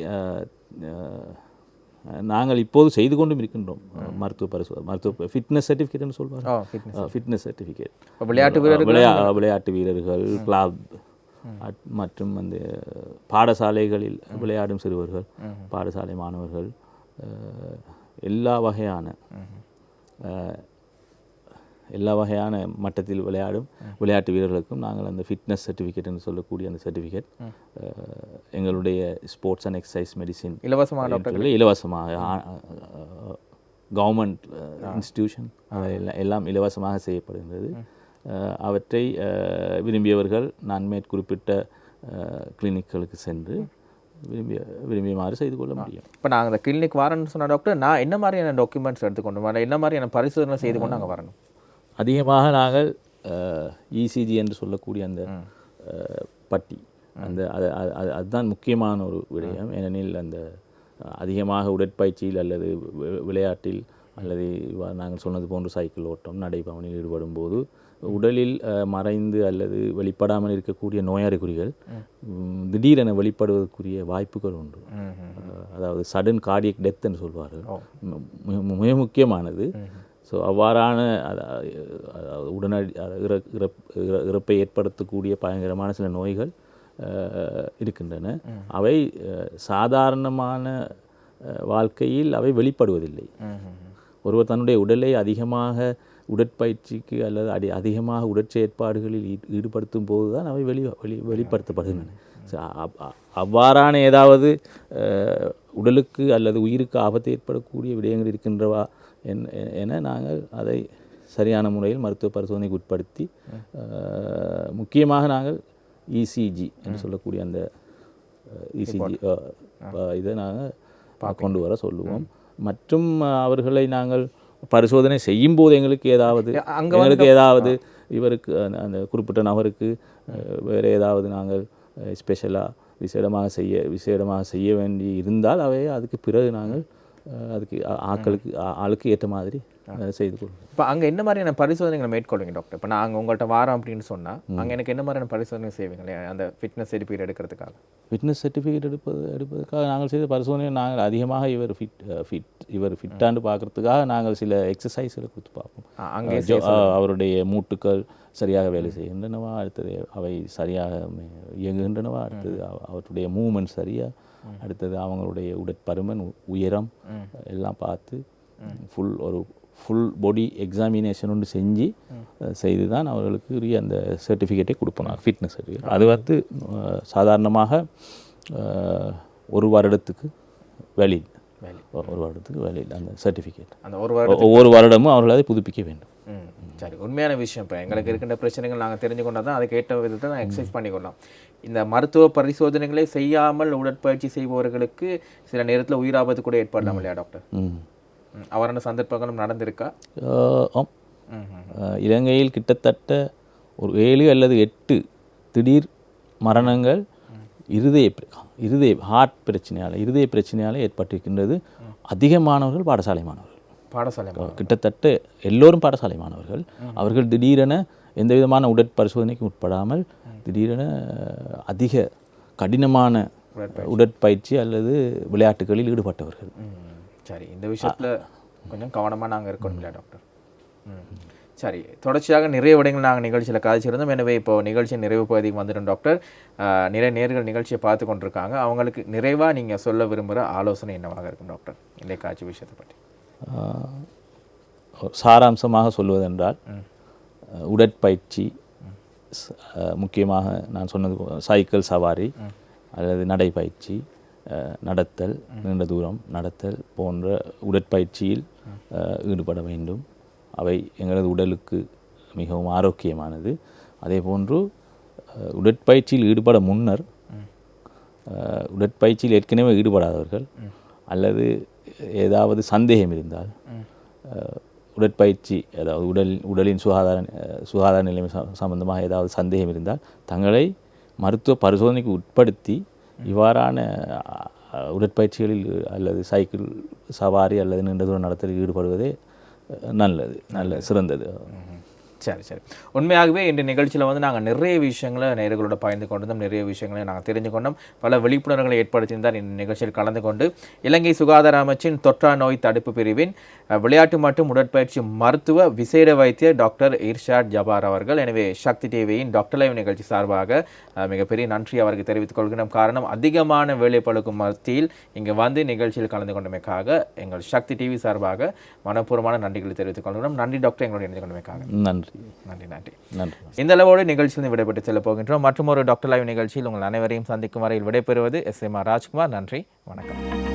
நாங்கள் இப்போது செய்து கொண்டும் இருக்கின்றோம். மருத்துவ பரிசோதனை மருத்துவ ஃபிட்னஸ் சர்டிஃபிகேட்னு சொல்வார் ஓ ஃபிட்னஸ் சர்டிஃபிகேட் விளையாட்டு வீரர்கள் விளையா விளையாட்டு வீரர்கள் கிளப் மற்றும் அந்த பாடசாலைகளில் விளையாடும் சிறுவர்கள் பாடசாலை மாணவர்கள் எல்லா வகையான எல்லா வகையான மட்டத்தில் விளையாடும் விளையாட்டு வீரர்களுக்கும் நாங்கள் அந்த ஃபிட்னஸ் சர்டிஃபிகேட் என்று சொல்லக்கூடிய அந்த சர்டிஃபிகேட் எங்களுடைய ஸ்போர்ட்ஸ் அண்ட் எக்ஸசைஸ் மெடிசின் இலவசமாக இலவசமாக கவர்மெண்ட் இன்ஸ்டிடியூஷன் எல்லாம் இலவசமாக செய்யப்படுகின்றது. அவற்றை விரும்பியவர்கள் நான் மேற்குறிப்பிட்ட கிளினிக்களுக்கு சென்று விரும்பிய விரும்பியமாறு செய்து கொள்ள முடியும். இப்போ நாங்கள் இந்த கிளினிக் வரேன்னு சொன்ன டாக்டர் நான் என்ன மாதிரியான டாக்குமெண்ட்ஸ் எடுத்துக்கொண்டு வரேன் என்ன மாதிரியான பரிசோதனை செய்து கொண்டு நாங்கள் வரணும்? அதிகமாக நாங்கள் இசிஜி என்று சொல்லக்கூடிய அந்த பட்டி அந்த அது அது- அது- அதுதான் முக்கியமான ஒரு விடயம். ஏனெனில் அந்த அதிகமாக உடற்பயிற்சியில் அல்லது விளையாட்டில் அல்லது நாங்கள் சொன்னது போன்று சைக்கிள் ஓட்டம் நடைபவனில் ஈடுபடும் போது உடலில் மறைந்து அல்லது வெளிப்படாமல் இருக்கக்கூடிய நோய் அறிகுறிகள் ம், திடீரென வெளிப்படுவதற்குரிய வாய்ப்புகள் உண்டு. அதாவது சடன் கார்டியக் டெத் என்று சொல்வார்கள். மிக முக்கியமானது. ஸோ அவ்வாறான உடனடி இறப்பை ஏற்படுத்தக்கூடிய பயங்கரமான சில நோய்கள் இருக்கின்றன. அவை சாதாரணமான வாழ்க்கையில் அவை வெளிப்படுவதில்லை. ஒருவர் தன்னுடைய உடலை அதிகமாக உடற்பயிற்சிக்கு அல்லது அடி அதிகமாக உடற்செயற்பாடுகளில் ஈடுபடுத்தும் போது தான் அவை வெளி வெளி வெளிப்படுத்தப்படுகின்றன. அவ்வாறான ஏதாவது உடலுக்கு அல்லது உயிருக்கு ஆபத்து ஏற்படக்கூடிய விடயங்கள் இருக்கின்றவா என்- என நாங்கள் அதை சரியான முறையில் மருத்துவ பரிசோதனைக்கு உட்படுத்தி முக்கியமாக நாங்கள் இசிஜி என்று சொல்லக்கூடிய அந்த இசிஜி இதை நாங்கள் கொண்டு வர சொல்லுவோம். மற்றும் அவர்களை நாங்கள் பரிசோதனை செய்யும் போது எங்களுக்கு ஏதாவது அங்க எங்களுக்கு ஏதாவது இவருக்கு அந்த குறிப்பிட்ட நபருக்கு வேறு ஏதாவது நாங்கள் ஸ்பெஷலாக விசேடமாக செய்ய விசேடமாக செய்ய வேண்டி இருந்தால் அவை அதுக்கு பிறகு நாங்கள் அதுக்கு ஆ- ஆட்களுக்கு ஆ- ஆளுக்கு ஏற்ற மாதிரி செய்து கொள்வோம் இப்போ அங்கே என்ன மாதிரியான பரிசோதனைகளை மேற்கொள்வீங்க டாக்டர் இப்போ நான் அங்கே உங்கள்கிட்ட வாரம் அப்படின்னு சொன்னால் அங்கே எனக்கு என்ன மாதிரியான பரிசோதனை செய்வீங்களே அந்த ஃபிட்னஸ் சர்டிஃபிகேட் எடுக்கிறதுக்காக? ஃபிட்னஸ் சர்டிஃபிகேட் எடுப்பது எடுப்பதற்காக நாங்கள் செய்த பரிசோதனை நாங்கள் அதிகமாக இவர் ஃபிட் ஃபிட் இவர் ஃபிட்டாண்டு பார்க்கறதுக்காக நாங்கள் சில எக்ஸசைஸ்களை கொடுத்து பார்ப்போம். அங்கே அவருடைய மூட்டுக்கள் சரியாக வேலை செய்கின்றனவா அடுத்தது அவை சரியாக இயங்குகின்றனவா அடுத்தது அவ- அவற்றுடைய மூமெண்ட் சரியாக அடுத்தது அவங்களுடைய உடற்பருமன் உயரம் எல்லாம் பார்த்து ஃபுல் ஒரு ஃபுல் பாடி எக்ஸாமினேஷன் ஒன்று செஞ்சு செய்து தான் அவர்களுக்கு உரிய அந்த சர்டிஃபிகேட்டை கொடுப்போம் ஃபிட்னஸ் சர்டிஃபிகேட் அது வந்து சாதாரணமாக ஒரு வருடத்துக்கு Valid. ஒரு வருடத்துக்கு வெளியில் அந்த சர்டிஃபிகேட் அந்த ஒரு வாரம் ஒவ்வொரு வருடமும் அவர்கள் அதை புதுப்பிக்க வேண்டும். ம். சரி உண்மையான விஷயம். இப்போ எங்களுக்கு இருக்கின்ற பிரச்சனைகள் நாங்கள் தெரிஞ்சு கொண்டா தான் அதுக்கு ஏற்ற விதத்தை நான் எக்ஸசைஸ் பண்ணிக்கொள்ளலாம் இந்த மருத்துவ பரிசோதனைகளை செய்யாமல் உடற்பயிற்சி செய்பவர்களுக்கு சில நேரத்தில் உயிராபத்து கூட ஏற்படலாம் இல்லையா டாக்டர் அவ்வாறான சந்தர்ப்பங்களும் நடந்திருக்கா? ஆம். இலங்கையில் கிட்டத்தட்ட ஒரு ஏழு அல்லது எட்டு திடீர் மரணங்கள் இருதய இருதய ஹார்ட் பிரச்சனையால் இருதய பிரச்சனையால் ஏற்பட்டிருக்கின்றது. அதிக மாணவர்கள் பாடசாலை மாணவர்கள் பாடசாலை கிட்டத்தட்ட எல்லோரும் பாடசாலை மாணவர்கள் அவர்கள் திடீரென எந்த விதமான உடற்பரிசோதனைக்கும் உட்படாமல் திடீரென அதிக கடினமான உடற்பயிற்சி. அல்லது விளையாட்டுகளில் ஈடுபட்டவர்கள். சரி இந்த விஷயத்தில் கொஞ்சம் கவனமாக நாங்கள் இருக்கணும் இல்லையா டாக்டர் ம். சரி தொடர்ச்சியாக நிறைய விடயங்கள் நாங்கள் நிகழ்ச்சியில் கதைச்சிருந்தோம். எனவே இப்போ நிகழ்ச்சி நிறைவு பகுதிக்கு வந்துட்டோம் டாக்டர் நிறைய நேர்கள் நிகழ்ச்சியை பார்த்து கொண்டிருக்காங்க. அவங்களுக்கு நிறைவாக நீங்கள் சொல்ல விரும்புகிற ஆலோசனை என்னவாக இருக்கும் டாக்டர் இன்றைய காட்சி விஷயத்தை பற்றி. சாராம்சமாக சொல்வதென்றால் உடற்பயிற்சி முக்கியமாக நான் சொன்னது சைக்கிள் சவாரி அல்லது நடைப்பயிற்சி நடத்தல் நீண்ட தூரம் நடத்தல் போன்ற உடற்பயிற்சியில் ஈடுபட வேண்டும். அவை எங்களது உடலுக்கு மிகவும் ஆரோக்கியமானது. அதே போன்று உடற்பயிற்சியில் ஈடுபட முன்னர் உடற்பயிற்சியில் ஏற்கனவே ஈடுபடாதவர்கள் அல்லது ஏதாவது சந்தேகம் இருந்தால் உடற்பயிற்சி அதாவது உடல் உடலின் சுகாதார சுகாதார நிலைமை ச- சம்பந்தமாக ஏதாவது சந்தேகம் இருந்தால் தங்களை மருத்துவ பரிசோதனைக்கு உட்படுத்தி இவ்வாறான உடற்பயிற்சிகளில் அல்லது சைக்கிள் சவாரி அல்லது நின்ற தூரம் நடத்தலில் ஈடுபடுவதே நல்லது நல்ல சிறந்தது. சரி சரி. உண்மையாகவே இந்த நிகழ்ச்சியில் வந்து நாங்கள் நிறைய விஷயங்களை நேர்களோட பகிர்ந்து கொண்டிருந்தோம் நிறைய விஷயங்களை நாங்கள் தெரிஞ்சு கொண்டோம். பல விழிப்புணர்வுகளை ஏற்படுத்தியிருந்தார். இந்த நிகழ்ச்சியில் கலந்து கொண்டு இலங்கை சுகாதார அமைச்சின் தொற்றா நோய் தடுப்பு பிரிவின் விளையாட்டு மற்றும் உடற்பயிற்சி மருத்துவ விசேட வைத்தியர் டாக்டர் இர்ஷாத் ஜபார் அவர்கள் எனவே சக்தி டிவியின் டாக்டர் லைவ் நிகழ்ச்சி சார்பாக மிகப்பெரிய நன்றி அவருக்கு தெரிவித்துக் கொள்கிறோம். காரணம் அதிகமான வேலைப்பழுக்கும் மத்தியில் இங்கே வந்து நிகழ்ச்சியில் கலந்து கொண்டமைக்காக எங்கள் சக்தி டிவி சார்பாக மனப்பூர்வமான நன்றிகளை தெரிவித்துக் கொள்கிறோம். நன்றி டாக்டர் எங்களோட இணைந்து கொண்டமைக்காக. நன்றி நன்றி. நன்றி. நன்றி இந்த அளவோடு நிகழ்ச்சியில் விடைபெற்று செல்ல போகின்றோம். மற்றும் ஒரு டாக்டர் லைவ் நிகழ்ச்சியில் உங்கள் அனைவரையும் சந்திக்கும் வரையில் விடைபெறுவது எஸ் எம் ஆர் ராஜ்குமார். நன்றி வணக்கம்.